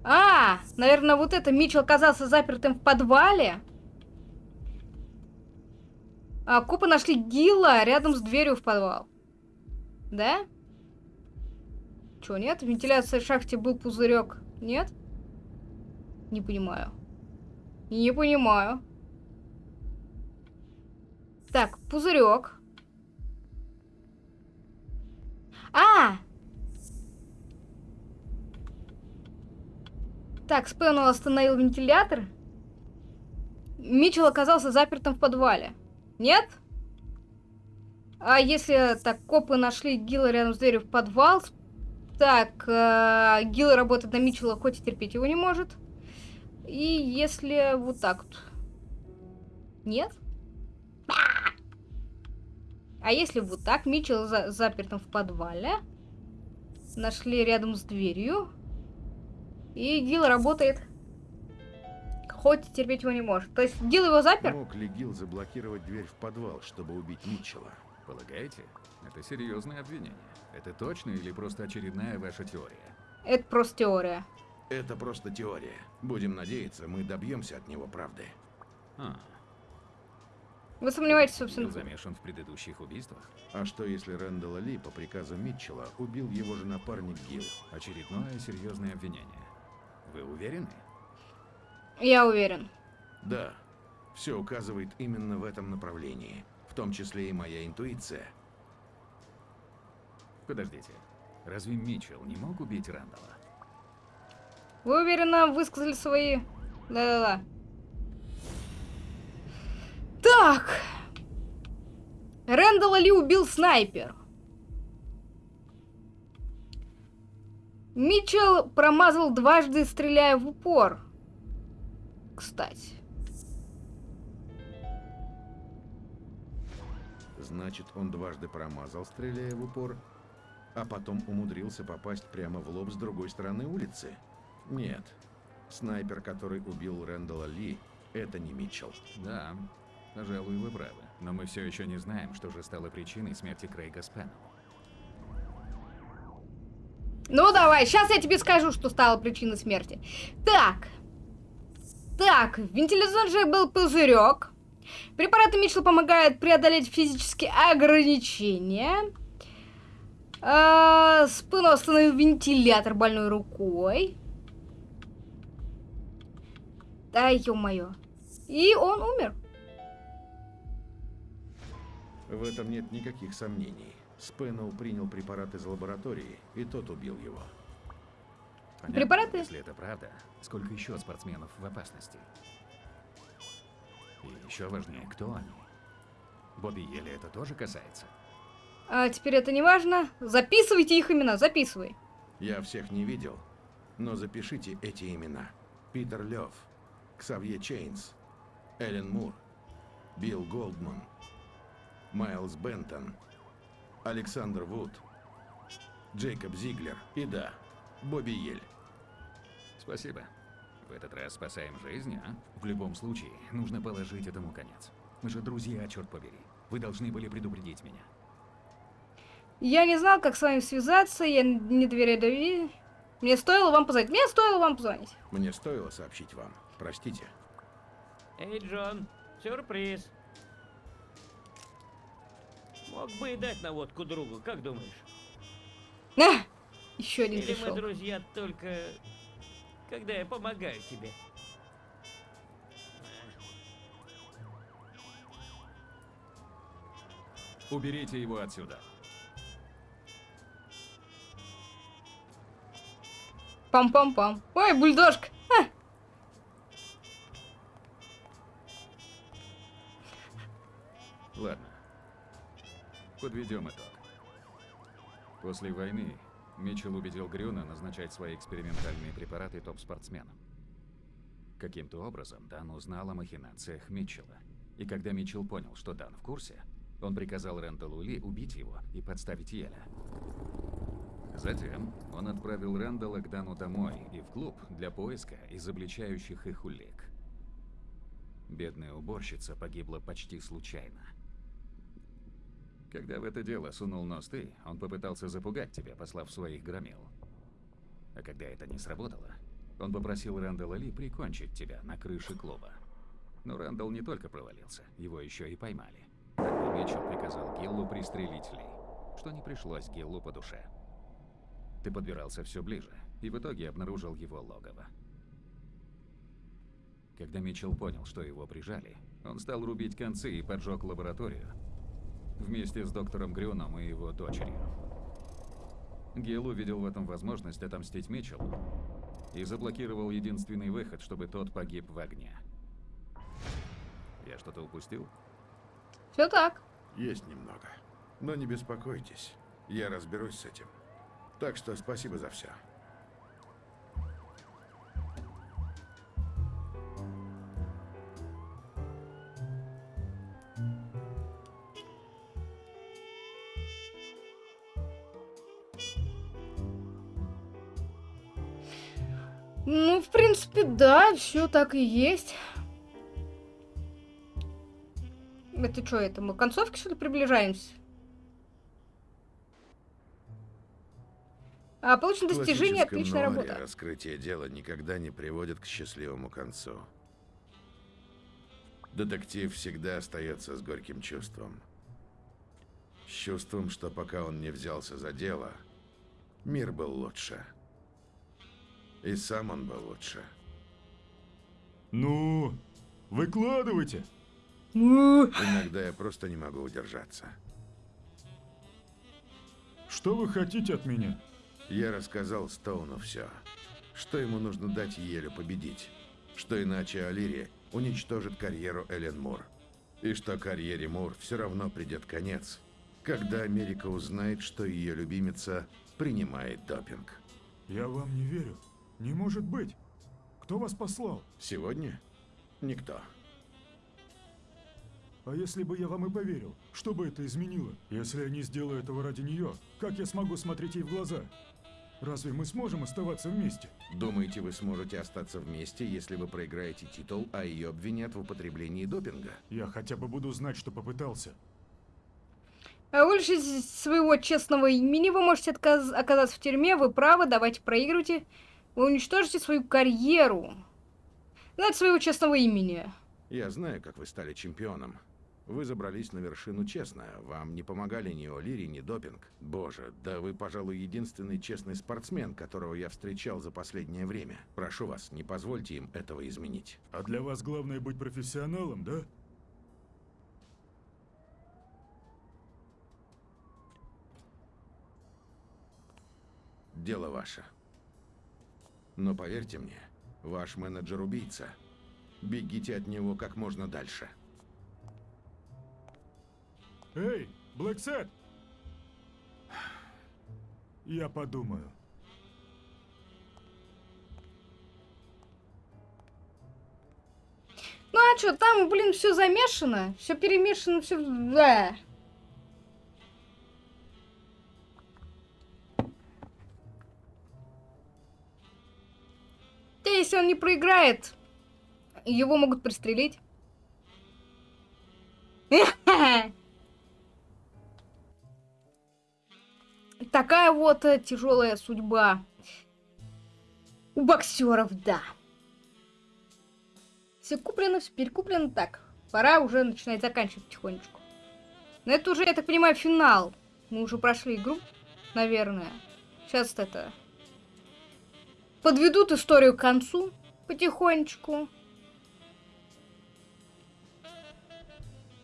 Speaker 1: А, наверное, вот это Митчелл оказался запертым в подвале. А копы нашли Гила рядом с дверью в подвал. Да? Чё, нет? В вентиляции в шахте был пузырек. Нет? Не понимаю. Не понимаю. Так, пузырек. А! Так, Спеннел остановил вентилятор. Митчелл оказался запертым в подвале. Нет? А если так, копы нашли Гила рядом с дверью в подвал? Так, э, Гил работает на Митчелла, хоть и терпеть его не может. И если вот так вот. Нет? А если вот так, Митчелл за запертым в подвале. Нашли рядом с дверью. И Гил работает. Хоть терпеть его не может. То есть Гил его запер?
Speaker 2: Мог ли Гил заблокировать дверь в подвал, чтобы убить Митчелла?
Speaker 11: Полагаете? Это серьезное обвинение. Это точно или просто очередная ваша теория?
Speaker 1: Это просто теория.
Speaker 2: Это просто теория. Будем надеяться, мы добьемся от него правды.
Speaker 11: А,
Speaker 1: Вы сомневаетесь, собственно.
Speaker 11: был замешан в предыдущих убийствах?
Speaker 2: А что если Рэндалла Ли по приказу Митчелла убил его же напарник Гил?
Speaker 11: Очередное серьезное обвинение. Вы уверены?
Speaker 1: Я уверен.
Speaker 2: Да, все указывает именно в этом направлении. В том числе и моя интуиция.
Speaker 11: Подождите. Разве Митчелл не мог убить Рэндалла?
Speaker 1: Вы уверенно высказали свои... Да-да-да. Так. Рэндалла Ли убил снайпер. Митчелл промазал дважды, стреляя в упор. Кстати.
Speaker 2: Значит, он дважды промазал, стреляя в упор, а потом умудрился попасть прямо в лоб с другой стороны улицы? Нет. Снайпер, который убил Рэндалла Ли, это не Митчелл.
Speaker 11: Да, пожалуй, вы правы. Но мы все еще не знаем, что же стало причиной смерти Крейга Спеннелла.
Speaker 1: Ну давай, сейчас я тебе скажу, что стало причиной смерти. Так. Так, в вентиляционном был пузырек. Препараты Митчелл помогают преодолеть физические ограничения. А, Спину остановил вентилятор больной рукой. Да, ё-моё. И он умер.
Speaker 2: В этом нет никаких сомнений. Спеннелл принял препарат из лаборатории, и тот убил его.
Speaker 11: Понятно,
Speaker 1: Препараты?
Speaker 11: Если это правда, сколько еще спортсменов в опасности? И еще важнее, кто они? Бобби Еле это тоже касается?
Speaker 1: А теперь это не важно. Записывайте их имена, записывай.
Speaker 2: Я всех не видел, но запишите эти имена. Питер Лев, Ксавье Чейнс, Эллен Мур, Билл Голдман, Майлз Бентон, Александр Вуд, Джейкоб Зиглер и да, Бобби Ель.
Speaker 11: Спасибо. В этот раз спасаем жизнь, а? В любом случае, нужно положить этому конец. Мы же друзья, черт побери. Вы должны были предупредить меня.
Speaker 1: Я не знал, как с вами связаться, я не доверяю Дави. Мне стоило вам позвонить. Мне стоило вам позвонить.
Speaker 2: Мне стоило сообщить вам. Простите.
Speaker 12: Эй, Джон, сюрприз. Мог бы и дать наводку другу, как думаешь?
Speaker 1: А! Еще один
Speaker 12: Или мы
Speaker 1: пришел.
Speaker 12: друзья только, когда я помогаю тебе?
Speaker 11: Уберите его отсюда.
Speaker 1: Пам-пам-пам. Ой, бульдожка. Ха!
Speaker 11: Ладно. Подведем итог. После войны Митчелл убедил Грюна назначать свои экспериментальные препараты топ-спортсменам. Каким-то образом Дан узнал о махинациях Митчелла. И когда Митчелл понял, что Дан в курсе, он приказал Рэндаллу Ли убить его и подставить Еля. Затем он отправил Рэндалла к Дану домой и в клуб для поиска изобличающих их улик. Бедная уборщица погибла почти случайно. Когда в это дело сунул нос ты, он попытался запугать тебя, послав своих громил. А когда это не сработало, он попросил Рэндалла Ли прикончить тебя на крыше клуба. Но Рэндалл не только провалился, его еще и поймали. Тогда Митчелл приказал Гиллу пристрелить Ли, что не пришлось Гиллу по душе. Ты подбирался все ближе, и в итоге обнаружил его логово. Когда Митчелл понял, что его прижали, он стал рубить концы и поджег лабораторию. Вместе с доктором Грюном и его дочерью. Гил увидел в этом возможность отомстить Митчеллу и заблокировал единственный выход, чтобы тот погиб в огне. Я что-то упустил?
Speaker 1: Все так.
Speaker 2: Есть немного. Но не беспокойтесь, я разберусь с этим. Так что спасибо за все.
Speaker 1: Ну, в принципе, да, все так и есть. Это что, это мы к концовке, что ли, приближаемся? А, получено достижение, отличная
Speaker 2: нуаре
Speaker 1: работа.
Speaker 2: раскрытие дела никогда не приводит к счастливому концу. Детектив всегда остается с горьким чувством. С чувством, что пока он не взялся за дело, мир был лучше. И сам он был лучше.
Speaker 13: Ну, выкладывайте.
Speaker 2: Иногда я просто не могу удержаться.
Speaker 13: Что вы хотите от меня?
Speaker 2: Я рассказал Стоуну все. Что ему нужно дать Елю победить. Что иначе Алири уничтожит карьеру Эллен Мур. И что карьере Мур все равно придет конец, когда Америка узнает, что ее любимица принимает допинг.
Speaker 13: Я вам не верю. Не может быть. Кто вас послал?
Speaker 2: Сегодня? Никто.
Speaker 13: А если бы я вам и поверил, что бы это изменило? Если я не сделаю этого ради нее, как я смогу смотреть ей в глаза? Разве мы сможем оставаться вместе?
Speaker 2: Думаете, вы сможете остаться вместе, если вы проиграете титул, а ее обвинят в употреблении допинга?
Speaker 13: Я хотя бы буду знать, что попытался.
Speaker 1: А лишитесь своего честного имени, вы можете отказ- оказаться в тюрьме, вы правы, давайте проигрывайте. Вы уничтожите свою карьеру. Знаете своего честного имени.
Speaker 2: Я знаю, как вы стали чемпионом. Вы забрались на вершину честно. Вам не помогали ни О'Лири, ни допинг. Боже, да вы, пожалуй, единственный честный спортсмен, которого я встречал за последнее время. Прошу вас, не позвольте им этого изменить.
Speaker 13: А для вас главное быть профессионалом, да?
Speaker 2: Дело ваше. Но поверьте мне, ваш менеджер убийца. Бегите от него как можно дальше.
Speaker 13: Эй, Блэксет! Я подумаю.
Speaker 1: Ну а что, там, блин, все замешано, все перемешано, все. Да. Да, если он не проиграет, его могут пристрелить. Такая вот тяжелая судьба у боксеров, да. Все куплено, все перекуплено. Так, пора уже начинать заканчивать потихонечку. Но это уже, я так понимаю, финал. Мы уже прошли игру, наверное. Сейчас это... Подведут историю к концу потихонечку.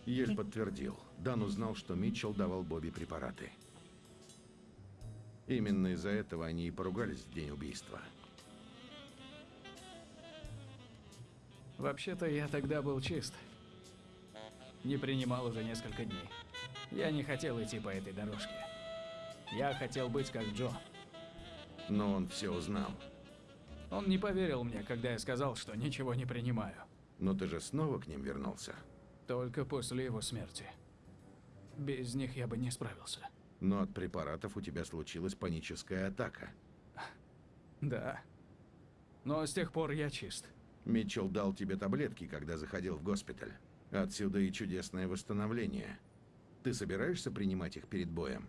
Speaker 2: Ель подтвердил. Дан узнал, что Митчелл давал Бобби препараты. Именно из-за этого они и поругались в день убийства.
Speaker 14: Вообще-то я тогда был чист. Не принимал уже несколько дней. Я не хотел идти по этой дорожке. Я хотел быть как Джо.
Speaker 2: Но он все узнал.
Speaker 14: Он не поверил мне, когда я сказал, что ничего не принимаю.
Speaker 2: Но ты же снова к ним вернулся.
Speaker 14: Только после его смерти. Без них я бы не справился.
Speaker 2: Но от препаратов у тебя случилась паническая атака.
Speaker 14: Да. Но с тех пор я чист.
Speaker 2: Митчелл дал тебе таблетки, когда заходил в госпиталь. Отсюда и чудесное восстановление. Ты собираешься принимать их перед боем?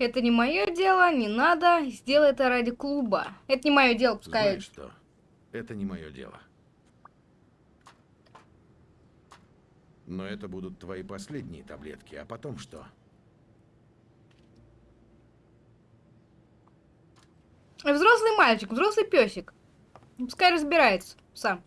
Speaker 1: Это не мое дело, не надо. Сделай это ради клуба. Это не мое дело, пускай.
Speaker 2: Знаешь что? Это не мое дело. Но это будут твои последние таблетки, а потом что?
Speaker 1: Взрослый мальчик, взрослый песик. Пускай разбирается сам.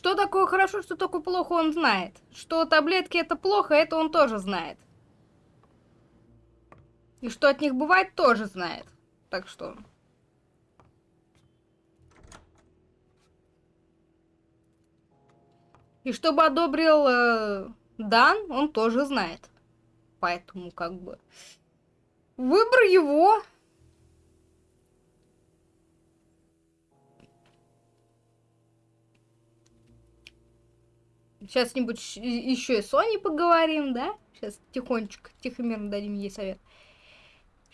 Speaker 1: Что такое хорошо, что такое плохо, он знает. Что таблетки это плохо, это он тоже знает. И что от них бывает, тоже знает. Так что... И чтобы одобрил э, Дан, он тоже знает. Поэтому как бы... Выбор его. Сейчас нибудь еще и Сони поговорим, да? Сейчас тихонечко, тихо-мирно дадим ей совет.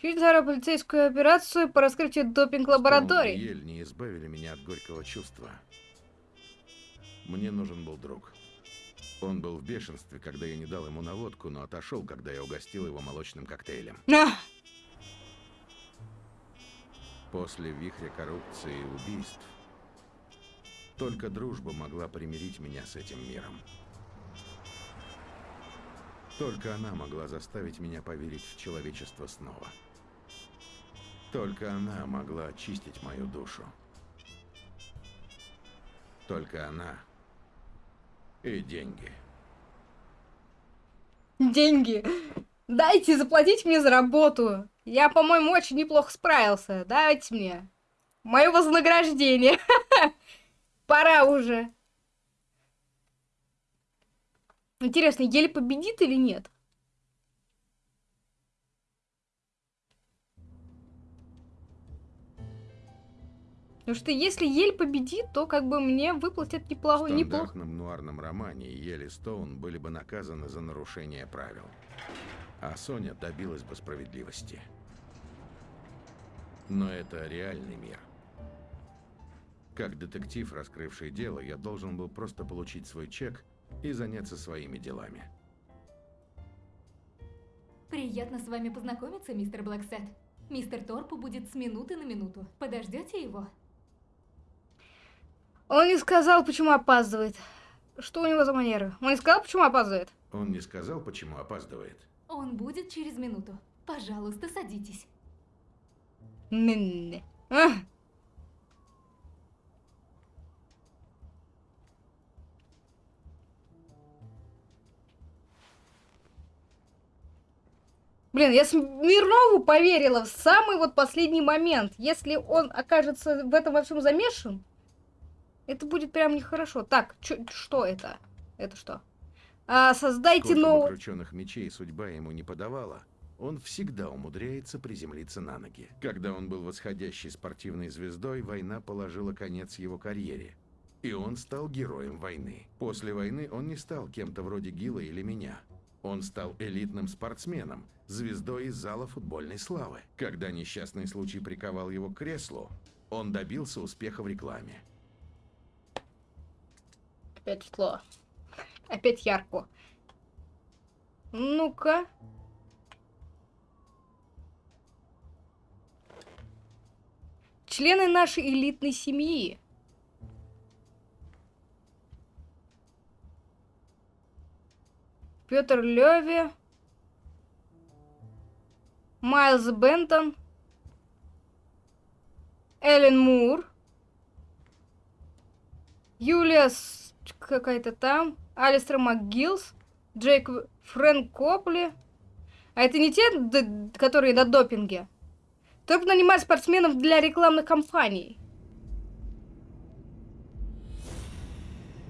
Speaker 1: Чуть за полицейскую операцию по раскрытию допинг-лабораторий.
Speaker 2: Ель не избавили меня от горького чувства. Мне нужен был друг. Он был в бешенстве, когда я не дал ему наводку, но отошел, когда я угостил его молочным коктейлем.
Speaker 1: А!
Speaker 2: После вихря коррупции и убийств только дружба могла примирить меня с этим миром. Только она могла заставить меня поверить в человечество снова. Только она могла очистить мою душу. Только она и деньги.
Speaker 1: Деньги. Дайте заплатить мне за работу. Я, по-моему, очень неплохо справился. Дайте мне. Мое вознаграждение. Пора уже. Интересно, еле победит или нет? Потому что если Ель победит, то как бы мне выплатят неплохо,
Speaker 2: В
Speaker 1: неплохо.
Speaker 2: стандартном нуарном романе Ель и Стоун были бы наказаны за нарушение правил. А Соня добилась бы справедливости. Но это реальный мир. Как детектив, раскрывший дело, я должен был просто получить свой чек и заняться своими делами.
Speaker 15: Приятно с вами познакомиться, мистер Блэксет. Мистер Торпу будет с минуты на минуту. Подождете его?
Speaker 1: Он не сказал, почему опаздывает. Что у него за манеры? Он не сказал, почему опаздывает?
Speaker 2: Он не сказал, почему опаздывает.
Speaker 15: Он будет через минуту. Пожалуйста, садитесь.
Speaker 1: Н-н-н. Блин, я Смирнову поверила в самый вот последний момент. Если он окажется в этом во всем замешан, это будет прям нехорошо. Так, чё, что это? Это что? А, создайте новый...
Speaker 2: крученых мечей судьба ему не подавала, он всегда умудряется приземлиться на ноги. Когда он был восходящей спортивной звездой, война положила конец его карьере. И он стал героем войны. После войны он не стал кем-то вроде Гила или меня. Он стал элитным спортсменом, звездой из зала футбольной славы. Когда несчастный случай приковал его к креслу, он добился успеха в рекламе.
Speaker 1: Опять светло. Опять ярко. Ну-ка. Члены нашей элитной семьи. Петр Леви. Майлз Бентон. Эллен Мур. Юлия какая-то там. Алистер МакГиллс. Джейк Фрэнк Копли. А это не те, которые на допинге? Только нанимать спортсменов для рекламных кампаний.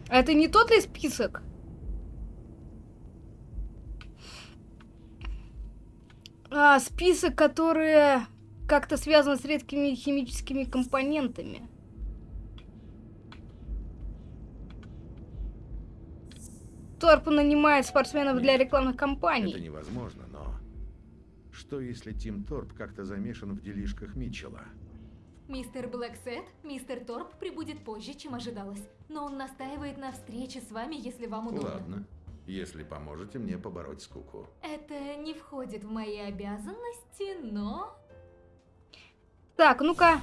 Speaker 1: А это не тот ли список? А, список, которые как-то связано с редкими химическими компонентами. Торп нанимает спортсменов для рекламных
Speaker 2: Это
Speaker 1: кампаний.
Speaker 2: невозможно, но... Что если Тим Торп как-то замешан в делишках Митчелла?
Speaker 15: Мистер Блэксет, мистер Торп прибудет позже, чем ожидалось. Но он настаивает на встрече с вами, если вам удобно.
Speaker 2: Ладно, если поможете мне побороть скуку.
Speaker 15: Это не входит в мои обязанности, но...
Speaker 1: Так, ну-ка.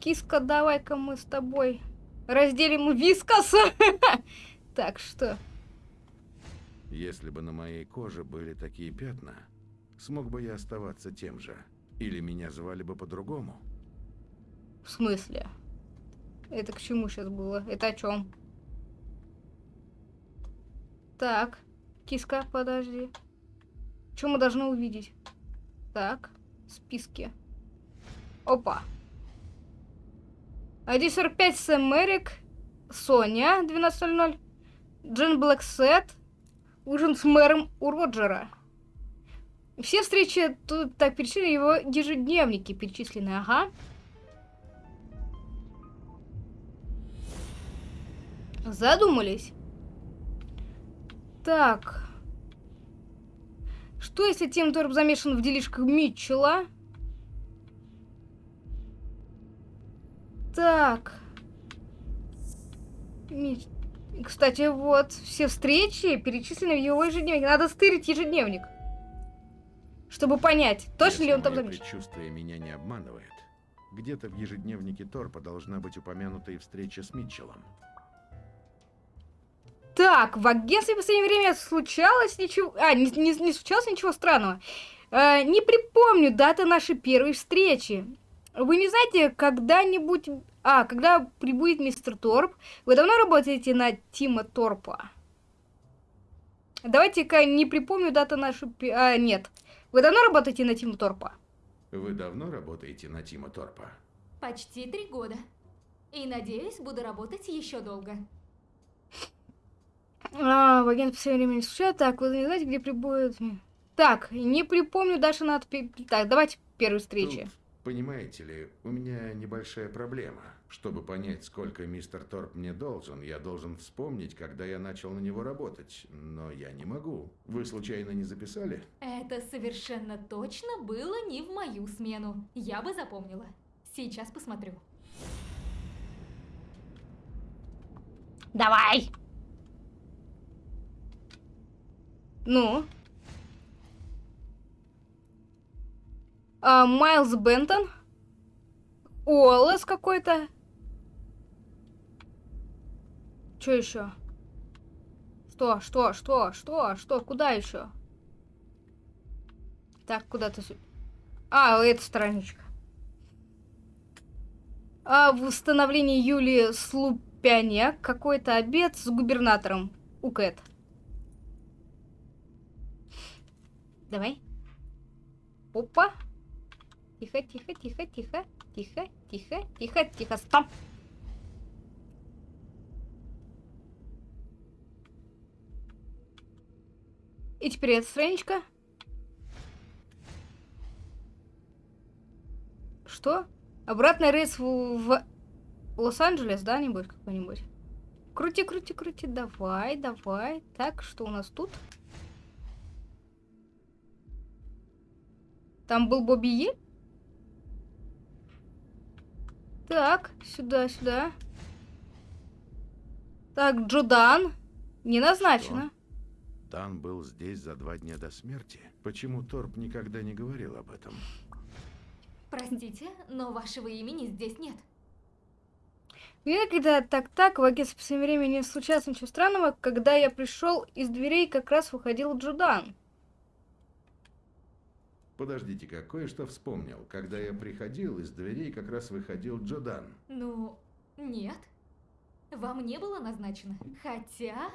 Speaker 1: Киска, давай-ка мы с тобой разделим вискас. Так, что?
Speaker 2: Если бы на моей коже были такие пятна, смог бы я оставаться тем же? Или меня звали бы по-другому?
Speaker 1: В смысле? Это к чему сейчас было? Это о чем? Так, киска, подожди. Что мы должны увидеть? Так, списки. Опа. 1.45 Сэм Эрик, Соня, 12.00, Джен Блэксет, ужин с мэром у Роджера. Все встречи тут так перечислены, его ежедневники перечислены, ага. Задумались. Так. Что если Тим Торп замешан в делишках Митчелла? Так. Митч- Кстати, вот, все встречи перечислены в его ежедневнике. Надо стырить ежедневник. Чтобы понять, точно ли
Speaker 2: Если
Speaker 1: он там
Speaker 2: мое
Speaker 1: замешан.
Speaker 2: предчувствие меня не обманывает, где-то в ежедневнике Торпа должна быть упомянута и встреча с Митчеллом.
Speaker 1: Так, в агентстве в последнее время случалось ничего... А, не, не- не случалось ничего странного. Э, не припомню даты нашей первой встречи. Вы не знаете, когда-нибудь... А, когда прибудет мистер Торп? Вы давно работаете на Тима Торпа? Давайте-ка не припомню дату нашей... пе- А, нет. Вы давно работаете на Тима Торпа?
Speaker 2: Вы давно работаете на Тима Торпа?
Speaker 15: Почти три года. И надеюсь, буду работать еще долго.
Speaker 1: А, в агент все время не случается. Так, вы не знаете, где прибудет... Так, не припомню даже надо... Так, давайте первой встречи.
Speaker 2: Тут, понимаете ли, у меня небольшая проблема. Чтобы понять, сколько мистер Торп мне должен, я должен вспомнить, когда я начал на него работать. Но я не могу. Вы случайно не записали?
Speaker 15: Это совершенно точно было не в мою смену. Я бы запомнила. Сейчас посмотрю.
Speaker 1: Давай! Ну? А, Майлз Бентон? Уоллес какой-то? Что еще? Что, что, что, что, что, куда еще? Так, куда-то... А, эта страничка. А, восстановление Юлии Слупяняк. Какой-то обед с губернатором. У Кэт. Давай. Опа. Тихо, тихо, тихо, тихо. Тихо, тихо, тихо, тихо. Стоп. И теперь эта страничка. Что? Обратный рейс в, в Лос-Анджелес, да, нибудь какой-нибудь? Крути, крути, крути, давай, давай. Так, что у нас тут? Там был Бобби Е? Так, сюда, сюда. Так, Джудан. Не назначено.
Speaker 2: Дан был здесь за два дня до смерти. Почему Торп никогда не говорил об этом?
Speaker 15: Простите, но вашего имени здесь нет.
Speaker 1: Мне когда так-так, в агентстве в своем времени не случалось ничего странного, когда я пришел, из дверей как раз выходил Джудан.
Speaker 2: Подождите-ка, кое-что вспомнил. Когда я приходил, из дверей как раз выходил Джодан.
Speaker 15: Ну, нет. Вам не было назначено. Хотя,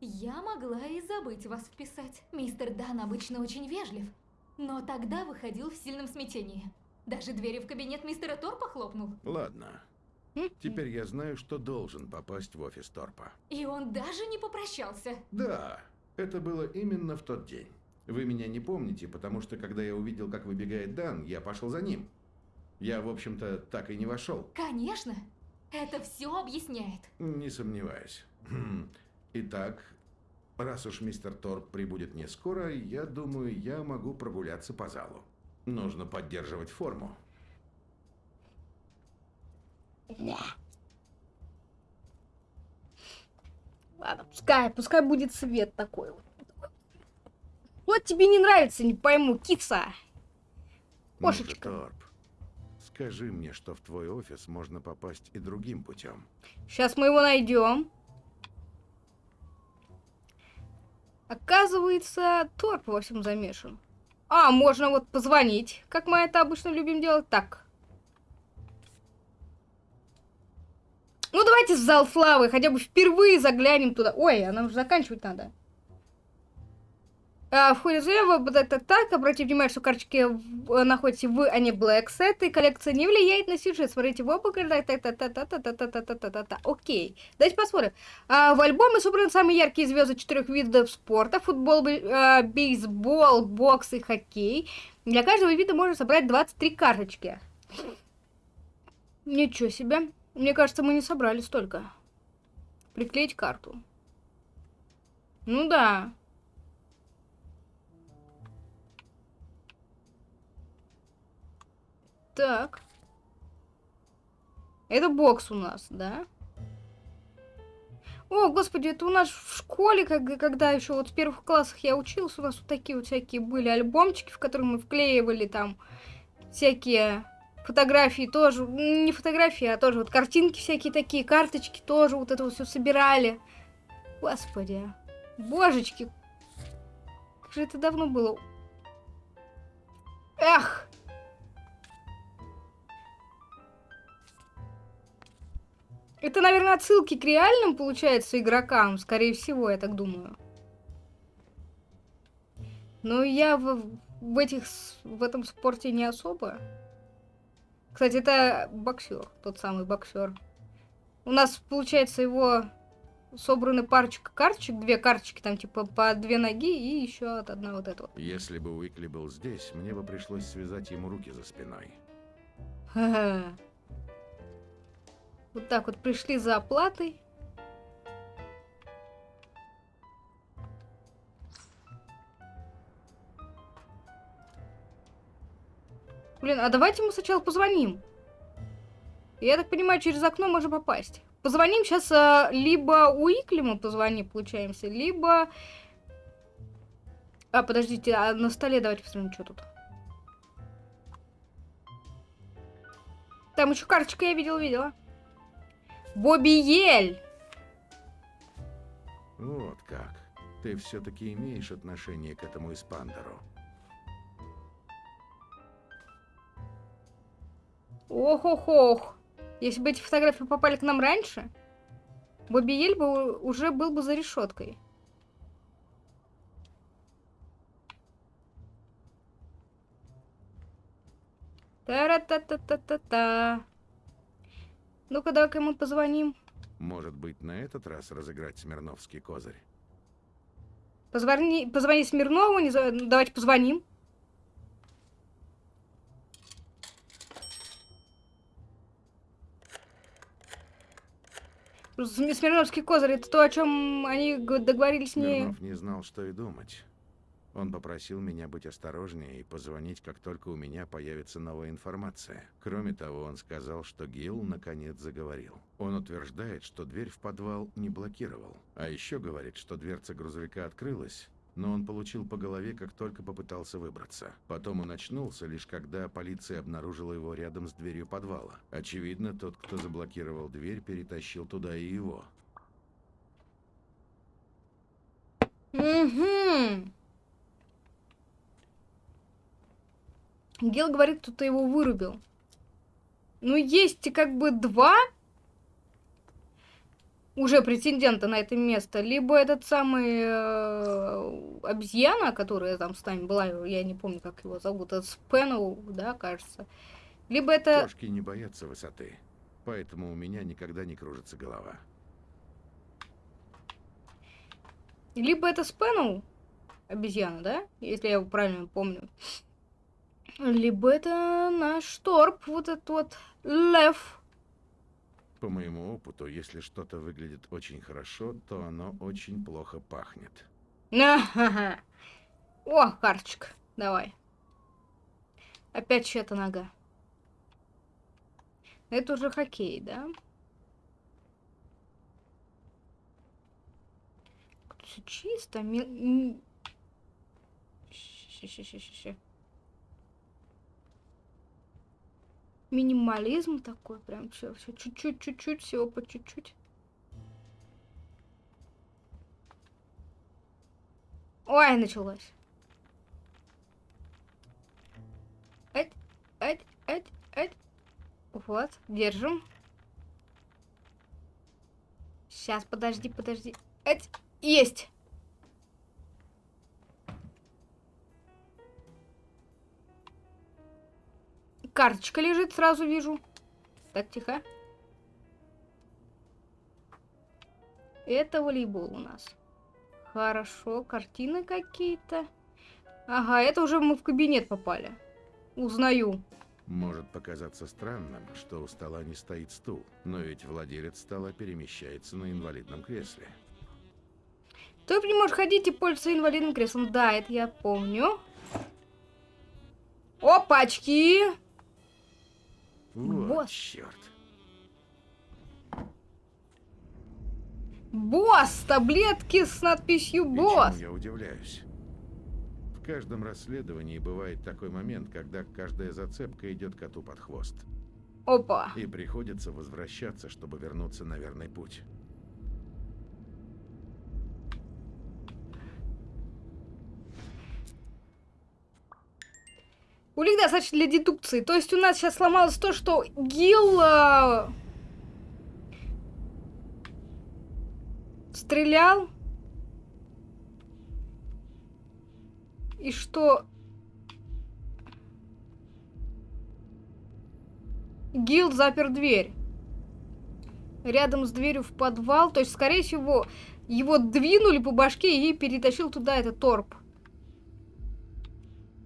Speaker 15: я могла и забыть вас вписать. Мистер Дан обычно очень вежлив, но тогда выходил в сильном смятении. Даже двери в кабинет мистера Торпа хлопнул.
Speaker 2: Ладно. Теперь я знаю, что должен попасть в офис Торпа.
Speaker 15: И он даже не попрощался.
Speaker 2: Да, это было именно в тот день. Вы меня не помните, потому что когда я увидел, как выбегает Дан, я пошел за ним. Я, в общем-то, так и не вошел.
Speaker 15: Конечно, это все объясняет.
Speaker 2: Не сомневаюсь. Хм. Итак, раз уж мистер Торп прибудет не скоро, я думаю, я могу прогуляться по залу. Нужно поддерживать форму.
Speaker 1: Ладно, пускай, пускай будет свет такой вот. Вот тебе не нравится, не пойму, киса. Кошечка.
Speaker 2: Торп, скажи мне, что в твой офис можно попасть и другим путем.
Speaker 1: Сейчас мы его найдем. Оказывается, Торп во всем замешан. А, можно вот позвонить, как мы это обычно любим делать. Так. Ну, давайте в зал славы, хотя бы впервые заглянем туда. Ой, а нам же заканчивать надо. А, в ходе взрыва вот это так. Обратите внимание, что карточки в- находятся в, а не Black Set, и коллекция не влияет на сюжет. Смотрите в оба, та та та та та та та та та та та та та Окей. Давайте посмотрим. А, в альбоме собраны самые яркие звезды четырех видов спорта. Футбол, а, бейсбол, бокс и хоккей. Для каждого вида можно собрать 23 карточки. Ничего себе. Мне кажется, мы не собрали столько. Приклеить карту. Ну да. Так. Это бокс у нас, да? О, господи, это у нас в школе, как- когда еще вот в первых классах я учился, у нас вот такие вот всякие были альбомчики, в которые мы вклеивали там всякие фотографии тоже, не фотографии, а тоже вот картинки всякие такие, карточки тоже вот это вот все собирали. Господи, божечки, как же это давно было. Эх! Это, наверное, отсылки к реальным, получается, игрокам, скорее всего, я так думаю. Но я в, в этих, в этом спорте не особо. Кстати, это боксер, тот самый боксер. У нас, получается, его собраны парочка карточек, две карточки, там типа по две ноги и еще от одна вот эта вот.
Speaker 2: Если бы Уикли был здесь, мне бы пришлось связать ему руки за спиной.
Speaker 1: Вот так вот пришли за оплатой. Блин, а давайте мы сначала позвоним. Я так понимаю, через окно можно попасть. Позвоним сейчас а, либо Уикли мы позвоним, получаемся, либо... А, подождите, а на столе давайте посмотрим, что тут. Там еще карточка я видела, видела. Бобби Ель!
Speaker 2: Вот как. Ты все-таки имеешь отношение к этому Испандеру.
Speaker 1: Ох-ох-ох. Если бы эти фотографии попали к нам раньше, Бобби Ель бы уже был бы за решеткой. Та-ра-та-та-та-та-та. Ну-ка, давай-ка мы позвоним.
Speaker 2: Может быть, на этот раз разыграть Смирновский козырь?
Speaker 1: Позвони, позвони Смирнову, не за- ну, давайте позвоним. См- Смирновский козырь, это то, о чем они договорились не...
Speaker 2: Смирнов не знал, что и думать. Он попросил меня быть осторожнее и позвонить, как только у меня появится новая информация. Кроме того, он сказал, что Гилл наконец заговорил. Он утверждает, что дверь в подвал не блокировал. А еще говорит, что дверца грузовика открылась, но он получил по голове, как только попытался выбраться. Потом он очнулся, лишь когда полиция обнаружила его рядом с дверью подвала. Очевидно, тот, кто заблокировал дверь, перетащил туда и его.
Speaker 1: Угу. Гел говорит, кто-то его вырубил. Ну, есть как бы два уже претендента на это место. Либо этот самый э, обезьяна, которая там с нами была, я не помню, как его зовут, это Спэноу, да, кажется. Либо это...
Speaker 2: Кошки не боятся высоты, поэтому у меня никогда не кружится голова.
Speaker 1: Либо это Спэноу, обезьяна, да? Если я его правильно помню. Либо это наш торп, вот этот вот лев.
Speaker 2: По моему опыту, если что-то выглядит очень хорошо, то оно очень плохо пахнет.
Speaker 1: О, карточка. Давай. Опять чья-то нога. Это уже хоккей, да? Все чисто. Ми... Минимализм такой, прям все, все чуть-чуть, чуть-чуть, всего по чуть-чуть. Ой, началось. Эть, эть, эть, эть. Вот, держим. Сейчас, подожди, подожди. Эть, есть. Карточка лежит, сразу вижу. Так, тихо. Это волейбол у нас. Хорошо, картины какие-то. Ага, это уже мы в кабинет попали. Узнаю.
Speaker 2: Может показаться странным, что у стола не стоит стул, но ведь владелец стола перемещается на инвалидном кресле.
Speaker 1: Ты не можешь ходить и пользоваться инвалидным креслом. Да, это я помню. Опачки!
Speaker 2: Вот
Speaker 1: Босс.
Speaker 2: черт.
Speaker 1: Босс! Таблетки с надписью босс!
Speaker 2: я удивляюсь. В каждом расследовании бывает такой момент, когда каждая зацепка идет коту под хвост.
Speaker 1: Опа.
Speaker 2: И приходится возвращаться, чтобы вернуться на верный путь.
Speaker 1: Улик достаточно для дедукции. То есть у нас сейчас сломалось то, что Гил э, стрелял. И что Гил запер дверь. Рядом с дверью в подвал. То есть, скорее всего, его двинули по башке и перетащил туда этот торп.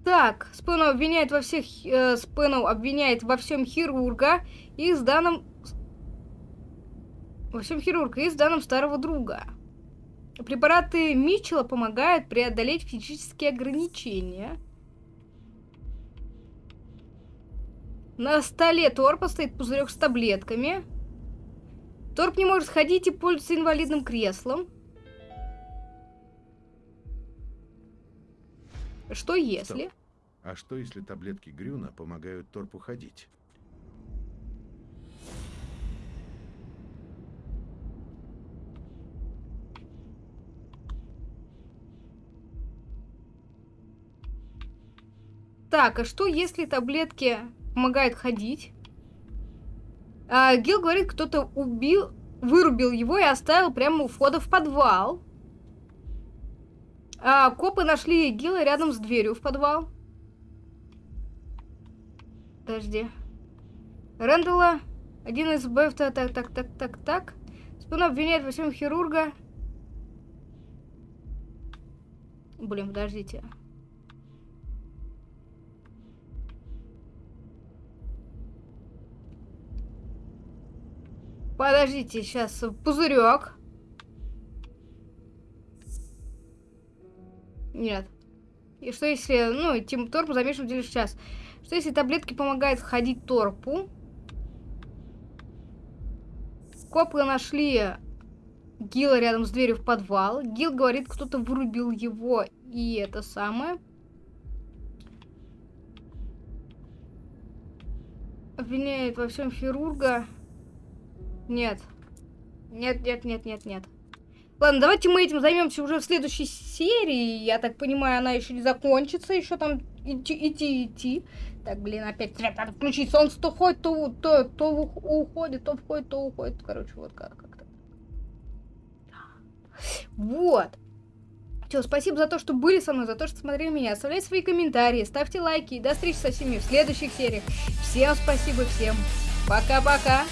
Speaker 1: Так, Спэнов обвиняет во всех... Э, Спэнов обвиняет во всем хирурга и с данным... Во всем хирурга и с данным старого друга. Препараты Митчелла помогают преодолеть физические ограничения. На столе Торпа стоит пузырек с таблетками. Торп не может ходить и пользуется инвалидным креслом. Что если...
Speaker 2: Стоп. А что если таблетки Грюна помогают торпу ходить?
Speaker 1: Так, а что если таблетки помогают ходить? А, Гил говорит, кто-то убил, вырубил его и оставил прямо у входа в подвал. А, копы нашли Гила рядом с дверью в подвал. Подожди. Рэндалла, один из БФ, так, так, так, так, так, так. Спина обвиняет во всем хирурга. Блин, подождите. Подождите, сейчас пузырек. Нет. И что если, ну, Тим Торп замешан в деле сейчас? Что если таблетки помогают ходить Торпу? Копы нашли Гила рядом с дверью в подвал. Гил говорит, кто-то вырубил его и это самое. Обвиняет во всем хирурга. Нет. Нет, нет, нет, нет, нет. Ладно, давайте мы этим займемся уже в следующей серии. Я так понимаю, она еще не закончится. Еще там идти, идти, идти. Так, блин, опять надо включить. Солнце то входит, то, то, то уходит, то входит, то уходит. Короче, вот как- как-то. Вот. Все, спасибо за то, что были со мной, за то, что смотрели меня. Оставляйте свои комментарии, ставьте лайки. И до встречи со всеми в следующих сериях. Всем спасибо, всем пока-пока.